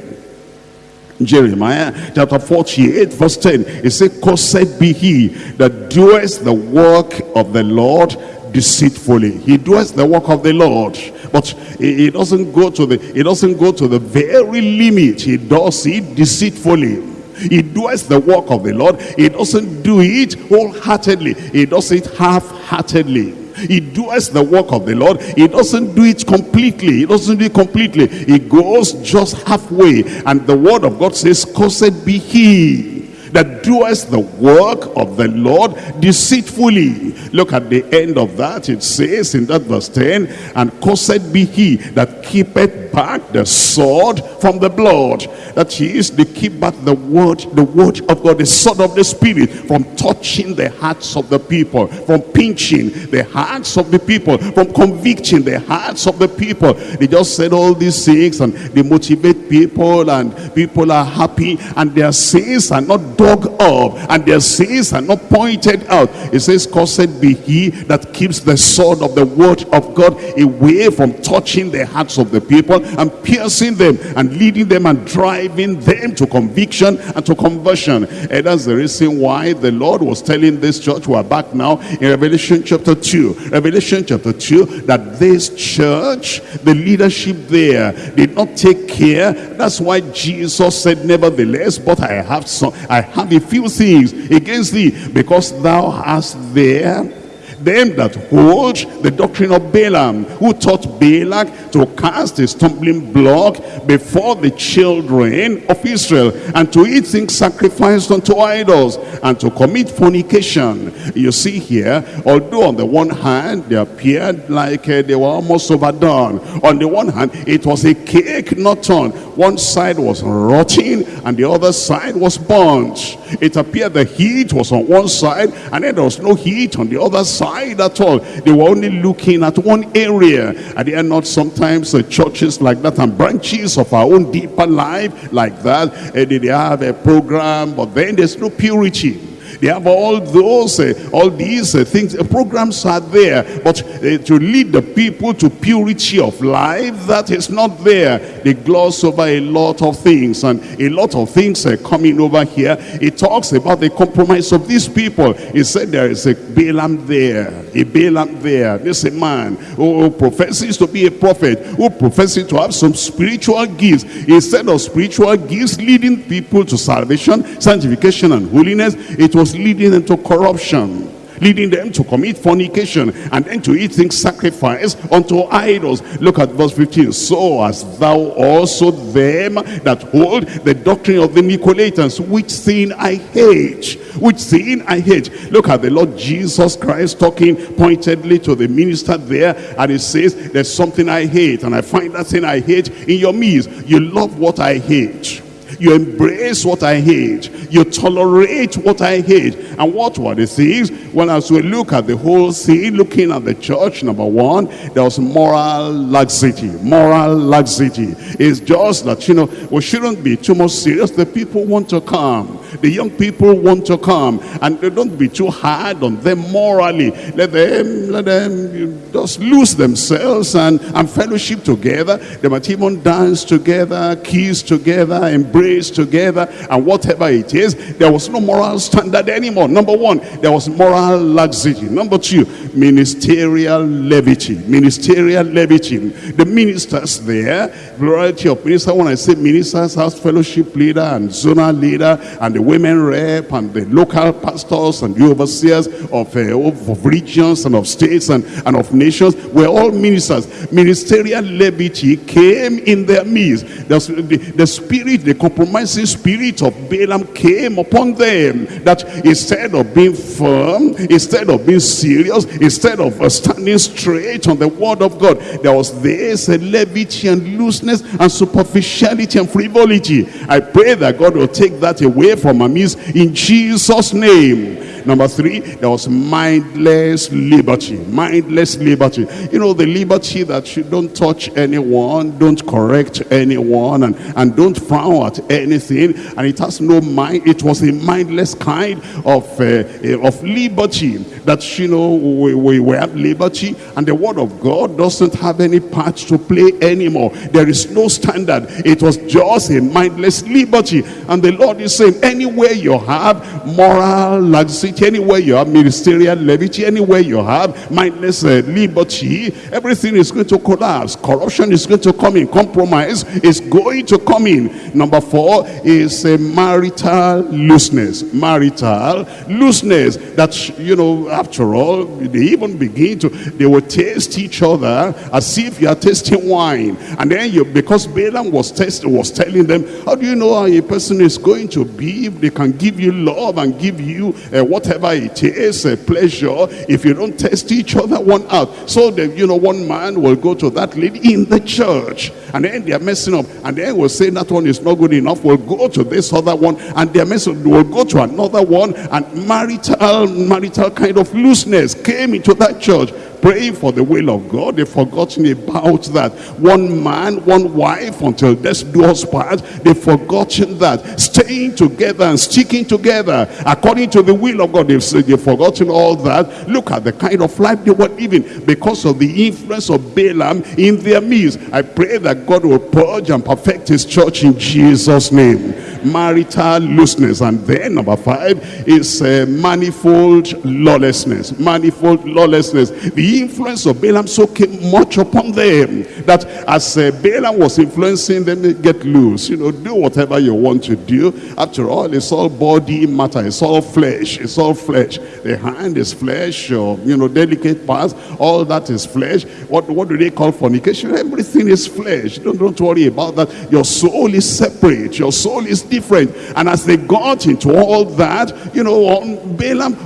Jeremiah chapter 48 verse 10 it says cursed be he that doeth the work of the Lord deceitfully he does the work of the Lord but he doesn't go to the he doesn't go to the very limit he does it deceitfully he does the work of the Lord he doesn't do it wholeheartedly he does it half-heartedly he does the work of the Lord. He doesn't do it completely. He doesn't do it completely. He goes just halfway. And the word of God says, Cursed be he that doeth the work of the Lord deceitfully. Look at the end of that. It says in that verse 10, And cursed be he that keepeth separate the sword from the blood. That is, they keep back the word, the word of God, the sword of the spirit from touching the hearts of the people, from pinching the hearts of the people, from convicting the hearts of the people. They just said all these things and they motivate people and people are happy and their sins are not dug up and their sins are not pointed out. It says, Cursed be he that keeps the sword of the word of God away from touching the hearts of the people and piercing them and leading them and driving them to conviction and to conversion. And that's the reason why the Lord was telling this church, we are back now in Revelation chapter 2. Revelation chapter 2, that this church, the leadership there, did not take care. That's why Jesus said, nevertheless, but I have some, I have a few things against thee, because thou hast there them that hold the doctrine of Balaam, who taught Balak to cast a stumbling block before the children of Israel, and to eat things sacrificed unto idols, and to commit fornication. You see here, although on the one hand, they appeared like uh, they were almost overdone. On the one hand, it was a cake not turned. One side was rotting, and the other side was burnt. It appeared the heat was on one side, and then there was no heat on the other side at all. They were only looking at one area. And they are not sometimes uh, churches like that and branches of our own deeper life like that. And they have a program, but then there's no purity. They have all those, uh, all these uh, things, uh, programs are there. But uh, to lead the people to purity of life, that is not there. They gloss over a lot of things. And a lot of things are coming over here. It talks about the compromise of these people. He said there is a Balaam there, a Balaam there. This a man who professes to be a prophet, who professes to have some spiritual gifts. Instead of spiritual gifts leading people to salvation, sanctification, and holiness, it was leading them to corruption leading them to commit fornication and then to eat things unto idols. Look at verse 15 so as thou also them that hold the doctrine of the nicolaitans which sin i hate which sin i hate. Look at the lord jesus christ talking pointedly to the minister there and he says there's something i hate and i find that thing i hate in your midst. You love what i hate you embrace what I hate. You tolerate what I hate. And what were the things? Well, as we look at the whole scene, looking at the church, number one, there was moral laxity. Moral laxity. It's just that, you know, we shouldn't be too much serious. The people want to come. The young people want to come. And don't be too hard on them morally. Let them, let them just lose themselves and, and fellowship together. They might even dance together, kiss together, embrace praise together and whatever it is there was no moral standard anymore. Number one there was moral laxity. Number two ministerial levity. Ministerial levity. The ministers there variety of ministers. When i say ministers house fellowship leader and zonal leader and the women rep and the local pastors and the overseers of, uh, of regions and of states and, and of nations were all ministers. Ministerial levity came in their midst. The, the, the spirit the compromising spirit of Balaam came upon them. That instead of being firm, instead of being serious, instead of uh, standing straight on the word of God, there was this levity and and superficiality and frivolity. I pray that God will take that away from our midst in Jesus' name. Number three, there was mindless liberty. Mindless liberty. You know, the liberty that you don't touch anyone, don't correct anyone, and, and don't frown at anything. And it has no mind. It was a mindless kind of, uh, of liberty that, you know, we, we, we have liberty. And the word of God doesn't have any part to play anymore. There is no standard. It was just a mindless liberty. And the Lord is saying, anywhere you have moral laxity, anywhere you have ministerial levity, anywhere you have mindless uh, liberty, everything is going to collapse. Corruption is going to come in. Compromise is going to come in. Number four is a marital looseness. Marital looseness. That, you know, after all, they even begin to, they will taste each other as if you are tasting wine. And then you, because Balaam was, test, was telling them, how do you know how a person is going to be if they can give you love and give you uh, whatever it is, a pleasure, if you don't test each other one out. So that, you know, one man will go to that lady in the church and then they're messing up. And then we'll say that one is not good enough. We'll go to this other one and they're messing up. We'll go to another one and marital, marital kind of looseness came into that church praying for the will of God. They've forgotten about that. One man, one wife until death do us part. They've forgotten that. Staying together and sticking together according to the will of God. They've, they've forgotten all that. Look at the kind of life they were living because of the influence of Balaam in their midst. I pray that God will purge and perfect his church in Jesus' name. Marital looseness. And then number five is uh, manifold lawlessness. Manifold lawlessness. The influence of Balaam so came much upon them that as uh, Balaam was influencing them, they get loose, you know, do whatever you want to do. After all, it's all body matter, it's all flesh, it's all flesh. The hand is flesh, or, you know, delicate parts, all that is flesh. What, what do they call fornication? Everything is flesh. Don't, don't worry about that. Your soul is separate, your soul is different. And as they got into all that, you know, Balaam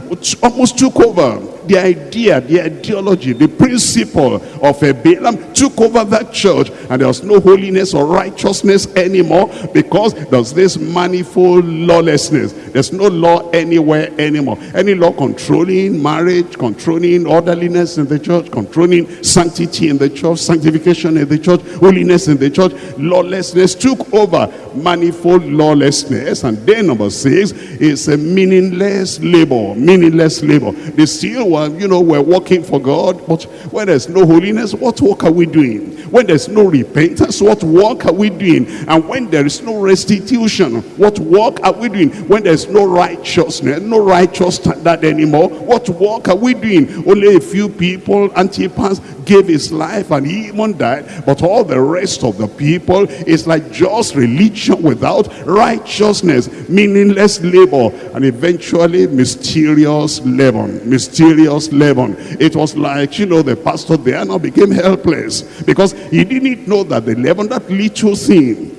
almost took over the idea, the ideology, the principle of a Balaam took over that church and there was no holiness or righteousness anymore because there's this manifold lawlessness. There's no law anywhere anymore. Any law controlling marriage, controlling orderliness in the church, controlling sanctity in the church, sanctification in the church, holiness in the church, lawlessness took over manifold lawlessness. And then number six is a meaningless labor, meaningless labor. They still were, you know, we're working for God, but when there's no holiness, what work are we doing? When there's no repentance, what work are we doing? And when there is no restitution, what work are we doing? When there's no righteousness, no righteous standard anymore, what work are we doing? Only a few people, Antipas gave his life and he even died, but all the rest of the people is like just religion without righteousness, meaningless labor, and eventually mysterious leaven, mysterious leaven. It was like, you know, the pastor there now became helpless because he didn't know that the leaven, that little thing,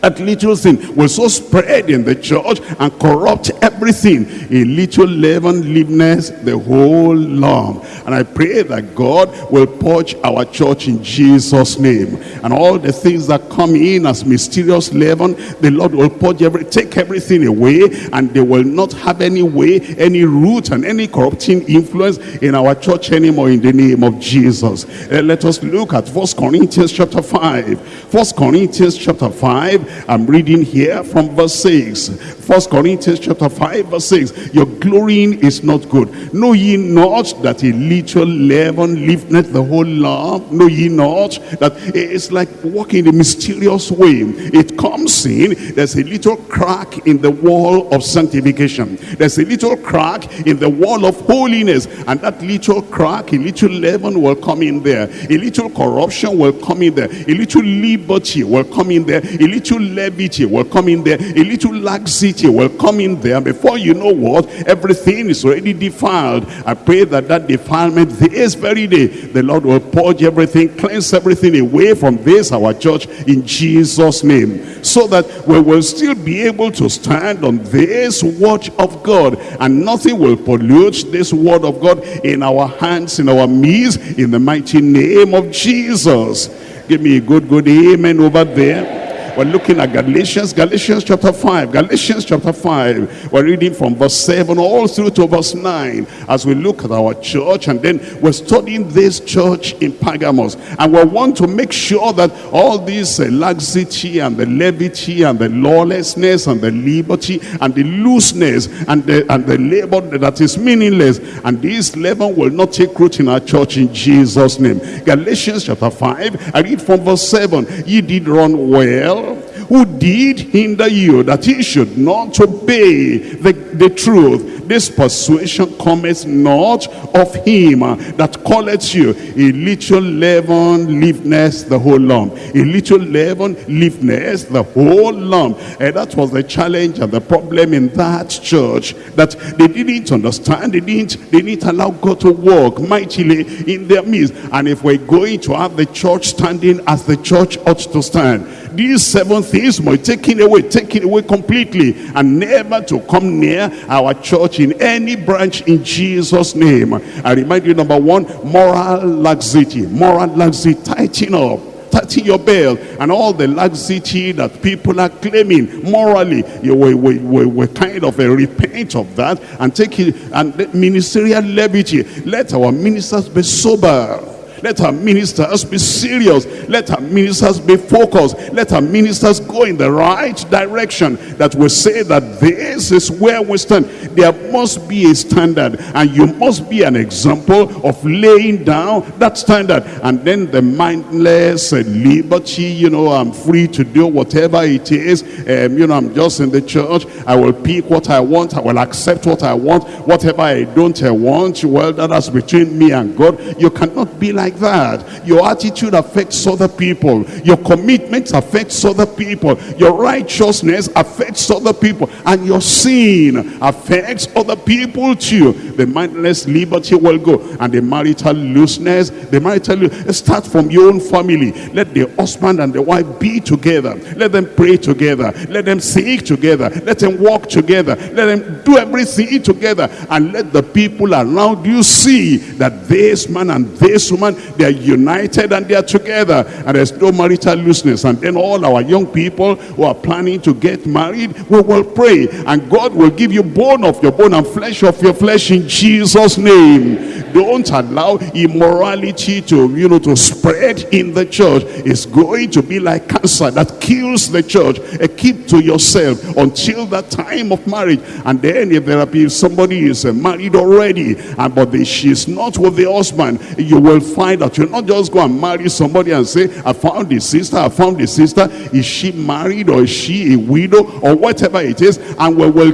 that little sin will so spread in the church and corrupt everything. A little leaven leaveneth the whole lump. And I pray that God will purge our church in Jesus' name. And all the things that come in as mysterious leaven, the Lord will purge every, take everything away, and they will not have any way, any root, and any corrupting influence in our church anymore in the name of Jesus. Uh, let us look at First Corinthians chapter 5. First Corinthians chapter 5 I'm reading here from verse 6. First Corinthians chapter 5 verse 6. Your glorying is not good. Know ye not that a little leaven lifteth the whole lump? Know ye not that it's like walking a mysterious way. It comes in, there's a little crack in the wall of sanctification. There's a little crack in the wall of holiness. And that little crack, a little leaven will come in there. A little corruption will come in there. A little liberty will come in there. A little levity will come in there. A little laxity will come in there. Before you know what, everything is already defiled. I pray that that defilement this very day, the Lord will purge everything, cleanse everything away from this, our church, in Jesus' name. So that we will still be able to stand on this watch of God. And nothing will pollute this word of God in our hands, in our midst, in the mighty name of Jesus. Give me a good, good amen over there. We're looking at Galatians, Galatians chapter 5, Galatians chapter 5. We're reading from verse 7 all through to verse 9 as we look at our church and then we're studying this church in Pergamos. And we want to make sure that all this uh, laxity and the levity and the lawlessness and the liberty and the looseness and the, and the labor that is meaningless and this leaven will not take root in our church in Jesus' name. Galatians chapter 5, I read from verse 7. Ye did run well who did hinder you that he should not obey the, the truth. This persuasion cometh not of him that calleth you. A little leaven leaveneth the whole lump. A little leaven leaveneth the whole lump. And that was the challenge and the problem in that church that they didn't understand they didn't they didn't allow god to work mightily in their midst. And if we're going to have the church standing as the church ought to stand these seven things must taken away, taken away completely, and never to come near our church in any branch in Jesus' name. I remind you, number one, moral laxity. Moral laxity, tighten up tighten your belt and all the laxity that people are claiming morally you will, will, will kind of a repent of that and take it and ministerial levity let our ministers be sober let our ministers be serious. Let our ministers be focused. Let our ministers go in the right direction. That we say that this is where we stand. There must be a standard. And you must be an example of laying down that standard. And then the mindless liberty, you know, I'm free to do whatever it is. Um, you know, I'm just in the church. I will pick what I want. I will accept what I want. Whatever I don't I want, well, that's between me and God. You cannot be like like that. Your attitude affects other people. Your commitment affects other people. Your righteousness affects other people. And your sin affects other people too. The mindless liberty will go. And the marital looseness, the marital you start from your own family. Let the husband and the wife be together. Let them pray together. Let them sing together. Let them walk together. Let them do everything together. And let the people around you see that this man and this woman they are united and they are together and there's no marital looseness. And then all our young people who are planning to get married we will pray and God will give you bone of your bone and flesh of your flesh in Jesus name. Don't allow immorality to you know to spread in the church. It's going to be like cancer that kills the church. Uh, keep to yourself until that time of marriage. And then if there are somebody is uh, married already and but she's not with the husband you will find that you'll not just go and marry somebody and say i found the sister i found the sister. Is she married or is she a widow or whatever it is? And we will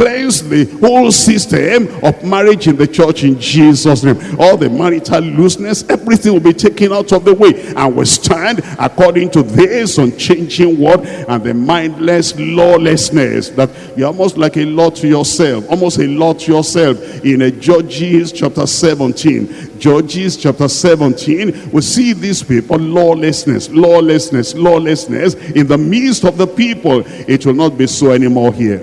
cleanse the whole system of marriage in the church in Jesus name. All the marital looseness everything will be taken out of the way and we stand according to this unchanging word and the mindless lawlessness that you're almost like a law to yourself almost a law to yourself in a Judges chapter 17 Judges chapter 17 we see these people lawlessness lawlessness lawlessness in the midst of the people. It will not be so anymore here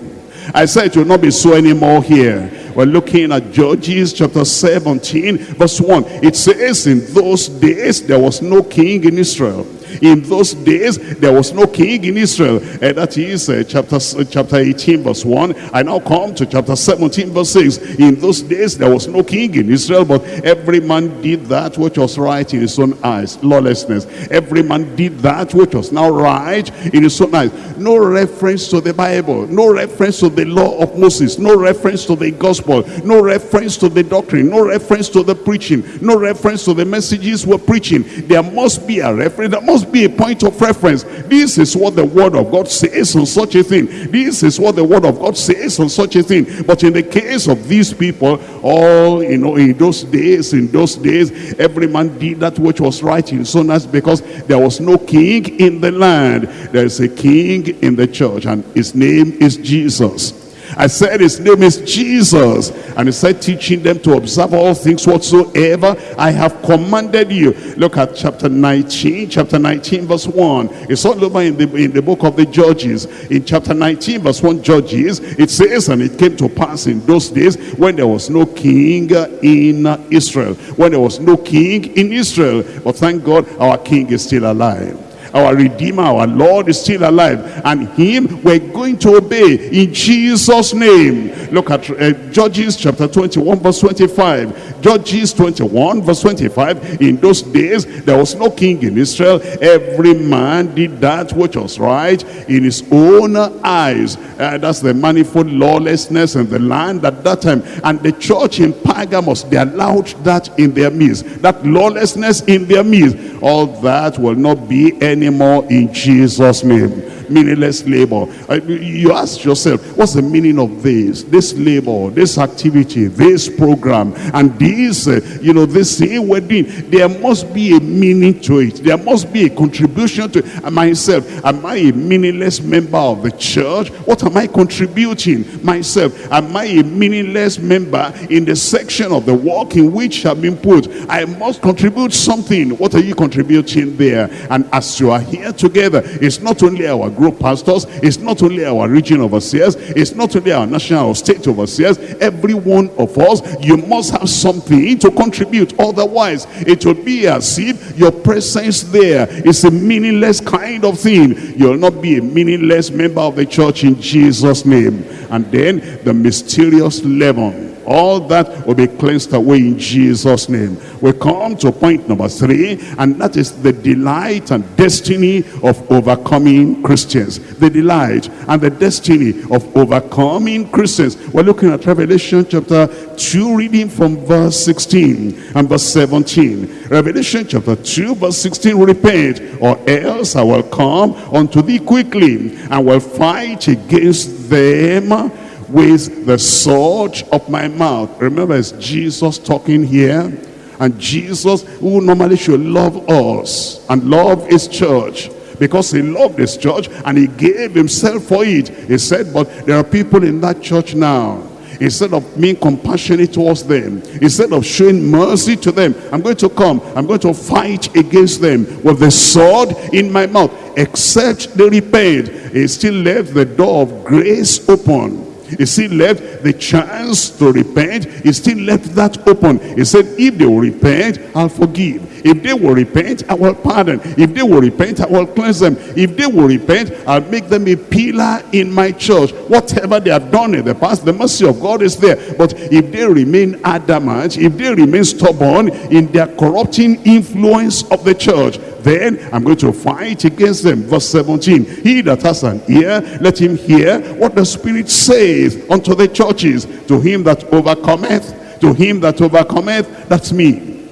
I said it will not be so anymore here. We're looking at Judges chapter 17 verse 1. It says in those days there was no king in Israel in those days, there was no king in Israel. And that is uh, chapter, uh, chapter 18, verse 1. I now come to chapter 17, verse 6. In those days, there was no king in Israel, but every man did that which was right in his own eyes. Lawlessness. Every man did that which was now right in his own eyes. No reference to the Bible. No reference to the law of Moses. No reference to the gospel. No reference to the doctrine. No reference to the preaching. No reference to the messages we're preaching. There must be a reference. There must be a point of reference. This is what the word of God says on such a thing. This is what the word of God says on such a thing. But in the case of these people, all, you know, in those days, in those days, every man did that which was right in so as because there was no king in the land. There is a king in the church and his name is Jesus. I said his name is Jesus. And he said teaching them to observe all things whatsoever I have commanded you. Look at chapter 19, chapter 19 verse 1. It's all over in the, in the book of the Judges. In chapter 19 verse 1 Judges, it says, and it came to pass in those days when there was no king in Israel. When there was no king in Israel. But thank God our king is still alive our Redeemer, our Lord is still alive. And him we're going to obey in Jesus' name. Look at uh, Judges chapter 21 verse 25. Judges 21 verse 25. In those days there was no king in Israel. Every man did that which was right in his own eyes. Uh, that's the manifold lawlessness in the land at that time. And the church in Pergamos, they allowed that in their midst. That lawlessness in their midst. All that will not be any anymore in Jesus' name meaningless labor. You ask yourself, what's the meaning of this? This labor, this activity, this program, and this, uh, you know, this thing we're doing. There must be a meaning to it. There must be a contribution to it. myself. Am I a meaningless member of the church? What am I contributing myself? Am I a meaningless member in the section of the work in which I've been put? I must contribute something. What are you contributing there? And as you you are here together. It's not only our group pastors, it's not only our region overseers, it's not only our national or state overseers. Every one of us, you must have something to contribute. Otherwise, it will be as if your presence there is a meaningless kind of thing. You'll not be a meaningless member of the church in Jesus' name. And then the mysterious leaven all that will be cleansed away in Jesus name. We come to point number three and that is the delight and destiny of overcoming Christians. The delight and the destiny of overcoming Christians. We're looking at Revelation chapter 2 reading from verse 16 and verse 17 Revelation chapter 2 verse 16 repent or else I will come unto thee quickly and will fight against them with the sword of my mouth. Remember, it's Jesus talking here. And Jesus, who normally should love us and love his church, because he loved his church and he gave himself for it. He said, but there are people in that church now. Instead of being compassionate towards them, instead of showing mercy to them, I'm going to come, I'm going to fight against them with the sword in my mouth. Except they repent, he still left the door of grace open he still left the chance to repent. He still left that open. He said, if they will repent, I'll forgive. If they will repent, I will pardon. If they will repent, I will cleanse them. If they will repent, I'll make them a pillar in my church. Whatever they have done in the past, the mercy of God is there. But if they remain adamant, if they remain stubborn in their corrupting influence of the church, then I'm going to fight against them. Verse 17, he that has an ear, let him hear what the Spirit says unto the churches. To him that overcometh, to him that overcometh, that's me.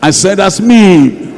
I said, that's me.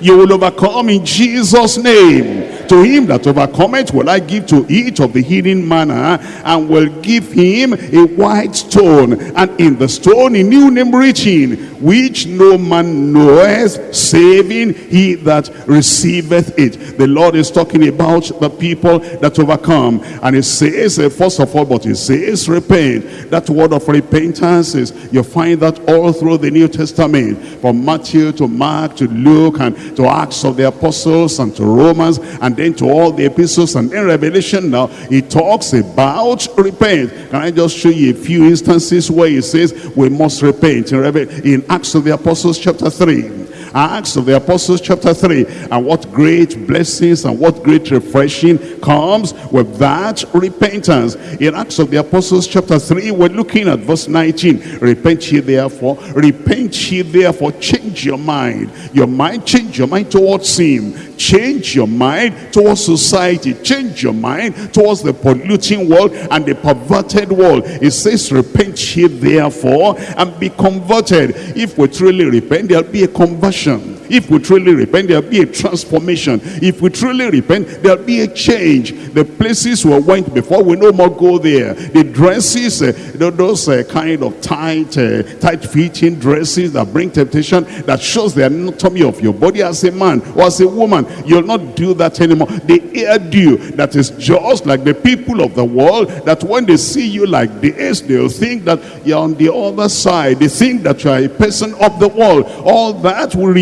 You will overcome in Jesus' name. To him that overcometh will I give to eat of the hidden manna, and will give him a white stone, and in the stone a new name written, which no man knoweth, saving he that receiveth it. The Lord is talking about the people that overcome. And he says, uh, first of all, but he says, repent. That word of repentance is, you find that all through the New Testament, from Matthew to Mark to Luke and to Acts of the Apostles and to Romans and then to all the epistles and in Revelation. Now he talks about repent. Can I just show you a few instances where he says we must repent? In, in Acts of the Apostles chapter 3 Acts of the Apostles chapter 3. And what great blessings and what great refreshing comes with that repentance. In Acts of the Apostles chapter 3, we're looking at verse 19. Repent ye therefore, repent ye therefore, change your mind. Your mind, change your mind towards him change your mind towards society change your mind towards the polluting world and the perverted world it says repent ye therefore and be converted if we truly repent there'll be a conversion chama. If we truly repent, there'll be a transformation. If we truly repent, there'll be a change. The places we went before, we no more go there. The dresses, uh, those uh, kind of tight, uh, tight-fitting dresses that bring temptation, that shows the anatomy of your body as a man or as a woman. You'll not do that anymore. The hairdo that is just like the people of the world, that when they see you like this, they'll think that you're on the other side. They think that you're a person of the world. All that will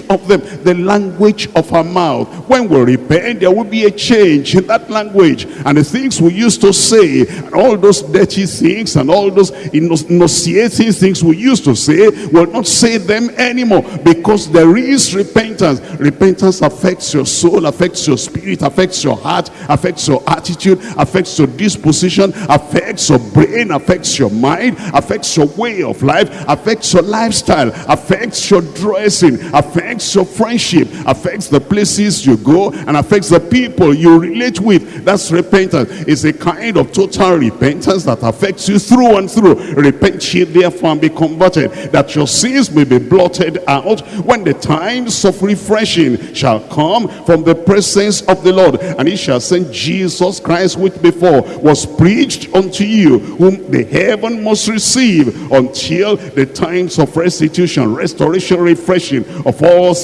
repaint of them the language of our mouth when we repent there will be a change in that language and the things we used to say and all those dirty things and all those nauseating things we used to say will not say them anymore because there is repentance repentance affects your soul affects your spirit affects your heart affects your attitude affects your disposition affects your brain affects your mind affects your way of life affects your lifestyle affects your dressing affects affects your friendship, affects the places you go, and affects the people you relate with. That's repentance. It's a kind of total repentance that affects you through and through. Repent ye therefore and be converted, that your sins may be blotted out when the times of refreshing shall come from the presence of the Lord. And he shall send Jesus Christ, which before was preached unto you, whom the heaven must receive until the times of restitution, restoration, refreshing of all all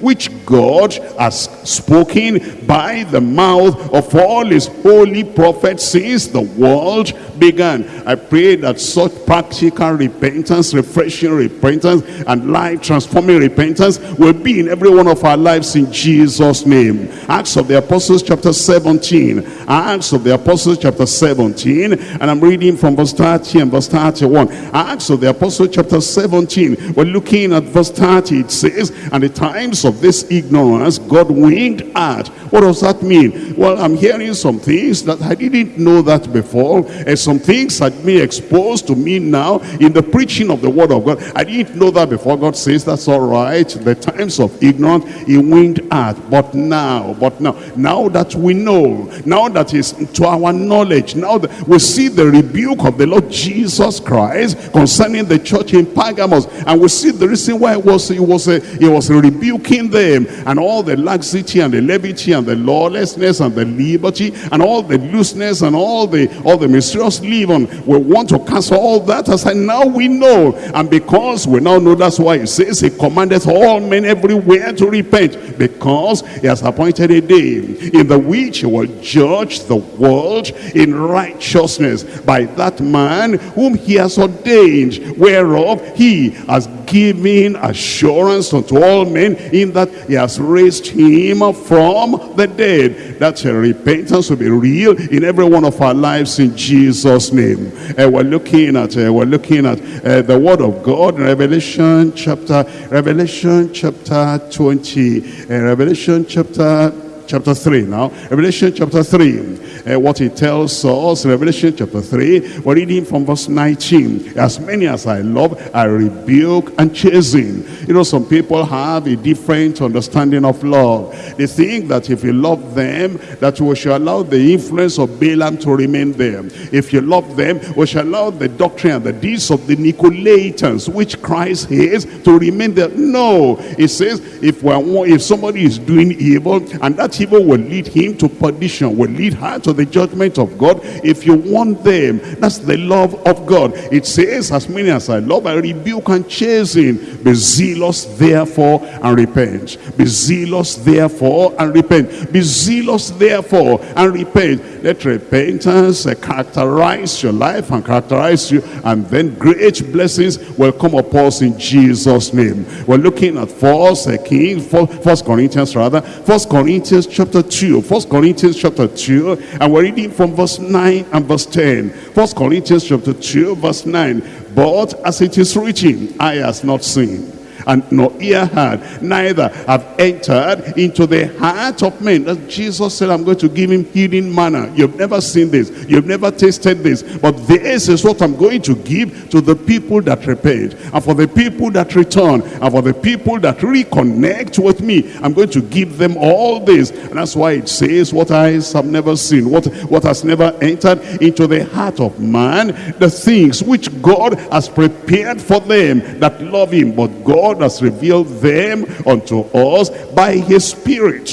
which God has spoken by the mouth of all his holy prophets since the world began. I pray that such practical repentance, refreshing repentance, and life transforming repentance will be in every one of our lives in Jesus' name. Acts of the Apostles chapter 17. Acts of the Apostles chapter 17. And I'm reading from verse 30 and verse 31. Acts of the Apostles chapter 17. We're looking at verse 30. It says, And the times of this ignorance God winked at. What does that mean? Well, I'm hearing some things that I didn't know that before. And some things had been exposed to me now in the preaching of the word of God. I didn't know that before. God says that's all right. The times of ignorance he winked at. But now, but now, now that we know, now that is to our knowledge, now that we see the rebuke of the Lord Jesus Christ concerning the church in Pergamos, and we see the reason why it was it was a, he was rebuking them and all the laxity and the levity and the lawlessness and the liberty and all the looseness and all the all the mysterious leaven. We want to cancel all that as I now we know, and because we now know that's why he says he commanded all men everywhere to repent because he has appointed a day in the which he will judge the world in righteousness by that man whom he has ordained, whereof he has given assurance unto all men in that he has raised him from the dead. That repentance will be real in every one of our lives in Jesus' name. And we're looking at uh, we're looking at uh, the word of God, Revelation chapter Revelation chapter 20, uh, Revelation chapter chapter 3 now. Revelation chapter 3 uh, what it tells us, Revelation chapter 3, we're reading from verse 19. As many as I love, I rebuke and chasten. You know, some people have a different understanding of love. They think that if you love them, that we shall allow the influence of Balaam to remain there. If you love them, we shall allow the doctrine and the deeds of the Nicolaitans, which Christ hates, to remain there. No, it says, if, we're, if somebody is doing evil, and that evil will lead him to perdition, will lead her to the judgment of God. If you want them, that's the love of God. It says, as many as I love, I rebuke and chasten. Be zealous therefore and repent. Be zealous therefore and repent. Be zealous therefore and repent. Let repentance characterize your life and characterize you. And then great blessings will come upon us in Jesus' name. We're looking at First Kings, First Corinthians rather. First Corinthians chapter 2. First Corinthians chapter 2 and we're reading from verse 9 and verse 10. First Corinthians chapter 2, verse 9. But as it is written, eye has not seen and nor ear heard, neither have entered into the heart of men. Jesus said, I'm going to give him healing manna. You've never seen this. You've never tasted this. But this is what I'm going to give to the people that repent. And for the people that return. And for the people that reconnect with me. I'm going to give them all this. And that's why it says, what eyes have never seen. What, what has never entered into the heart of man. The things which God has prepared for them that love him. But God God has revealed them unto us by his Spirit.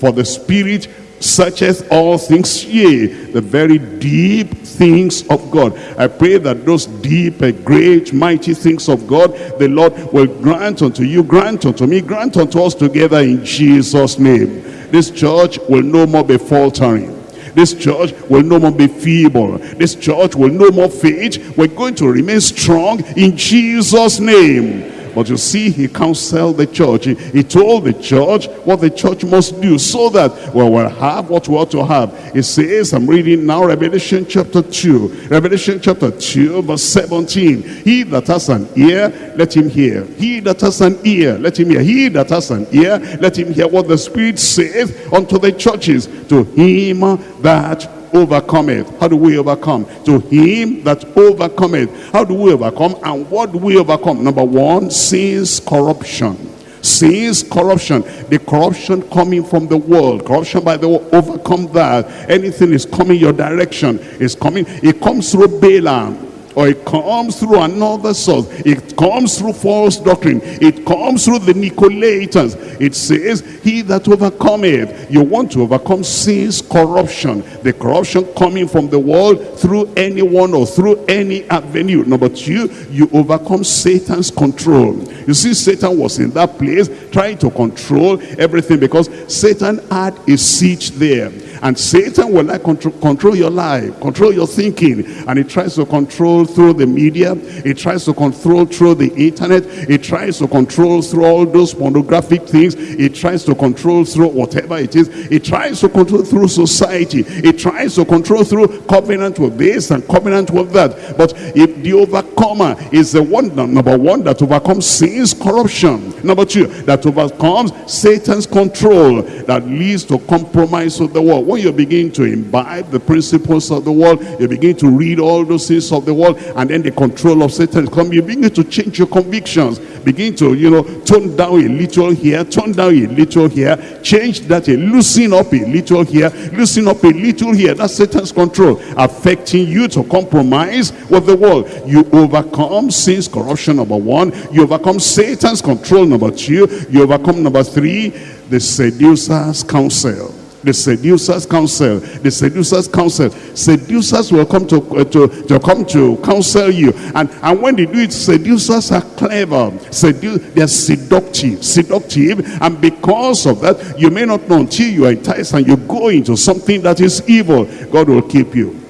For the Spirit searcheth all things, yea, the very deep things of God. I pray that those deep, uh, great, mighty things of God, the Lord will grant unto you, grant unto me, grant unto us together in Jesus' name. This church will no more be faltering. This church will no more be feeble. This church will no more fade. We're going to remain strong in Jesus' name. But you see, he counseled the church. He, he, told the church what the church must do so that we will have what we ought to have. He says, I'm reading now Revelation chapter 2. Revelation chapter 2 verse 17. He that has an ear, let him hear. He that has an ear, let him hear. He that has an ear, let him hear what the Spirit saith unto the churches. To him that overcometh. How do we overcome? To him that overcometh. How do we overcome? And what do we overcome? Number one, sin's corruption. Sin's corruption. The corruption coming from the world. Corruption by the world. Overcome that. Anything is coming your direction. Is coming. It comes through Balaam or it comes through another source. It comes through false doctrine. It comes through the Nicolaitans. It says, he that overcometh. You want to overcome sin's corruption. The corruption coming from the world through anyone or through any avenue. Number two, you overcome Satan's control. You see, Satan was in that place trying to control everything because Satan had a seat there. And Satan will like control, control your life, control your thinking. And he tries to control through the media. He tries to control through the internet. He tries to control through all those pornographic things. He tries to control through whatever it is. He tries to control through society. He tries to control through covenant with this and covenant with that. But if the overcomer is the one, number one, that overcomes sin's corruption. Number two, that overcomes Satan's control that leads to compromise of the world when you begin to imbibe the principles of the world, you begin to read all those things of the world, and then the control of Satan come, you begin to change your convictions. Begin to, you know, tone down a little here, tone down a little here, change that, a loosen up a little here, loosen up a little here. That's Satan's control, affecting you to compromise with the world. You overcome sin's corruption, number one. You overcome Satan's control, number two. You overcome, number three, the seducer's counsel the seducer's counsel the seducer's counsel. Seducers will come to uh, to to come to counsel you. And and when they do it seducers are clever. Sedu they're seductive seductive. And because of that you may not know until you are enticed and you go into something that is evil. God will keep you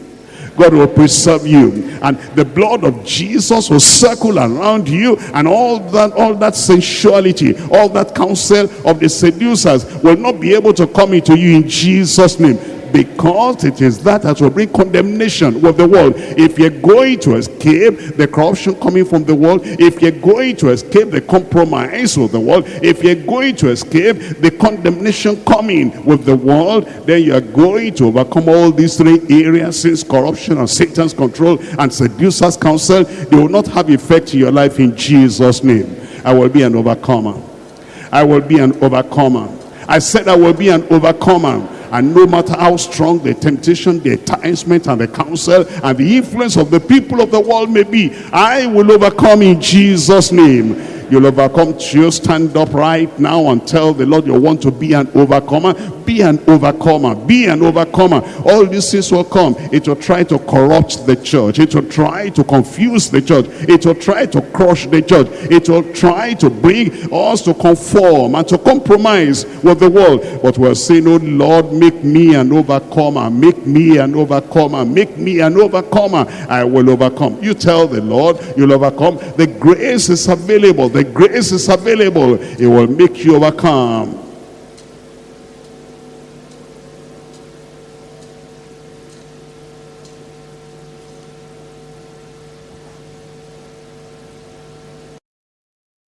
God will preserve you. And the blood of Jesus will circle around you. And all that, all that sensuality, all that counsel of the seducers will not be able to come into you in Jesus' name because it is that that will bring condemnation with the world. If you're going to escape the corruption coming from the world, if you're going to escape the compromise with the world, if you're going to escape the condemnation coming with the world, then you're going to overcome all these three areas, since corruption and Satan's control and seducer's counsel, they will not have effect in your life in Jesus' name. I will be an overcomer. I will be an overcomer. I said I will be an overcomer and no matter how strong the temptation, the enticement, and the counsel, and the influence of the people of the world may be, I will overcome in Jesus' name. You'll overcome. You stand up right now and tell the Lord you want to be an overcomer. Be an overcomer. Be an overcomer. All these things will come. It will try to corrupt the church. It will try to confuse the church. It will try to crush the church. It will try to bring us to conform and to compromise with the world. But we're saying, oh Lord, make me an overcomer. Make me an overcomer. Make me an overcomer. I will overcome. You tell the Lord you'll overcome. The grace is available. The grace is available. It will make you overcome.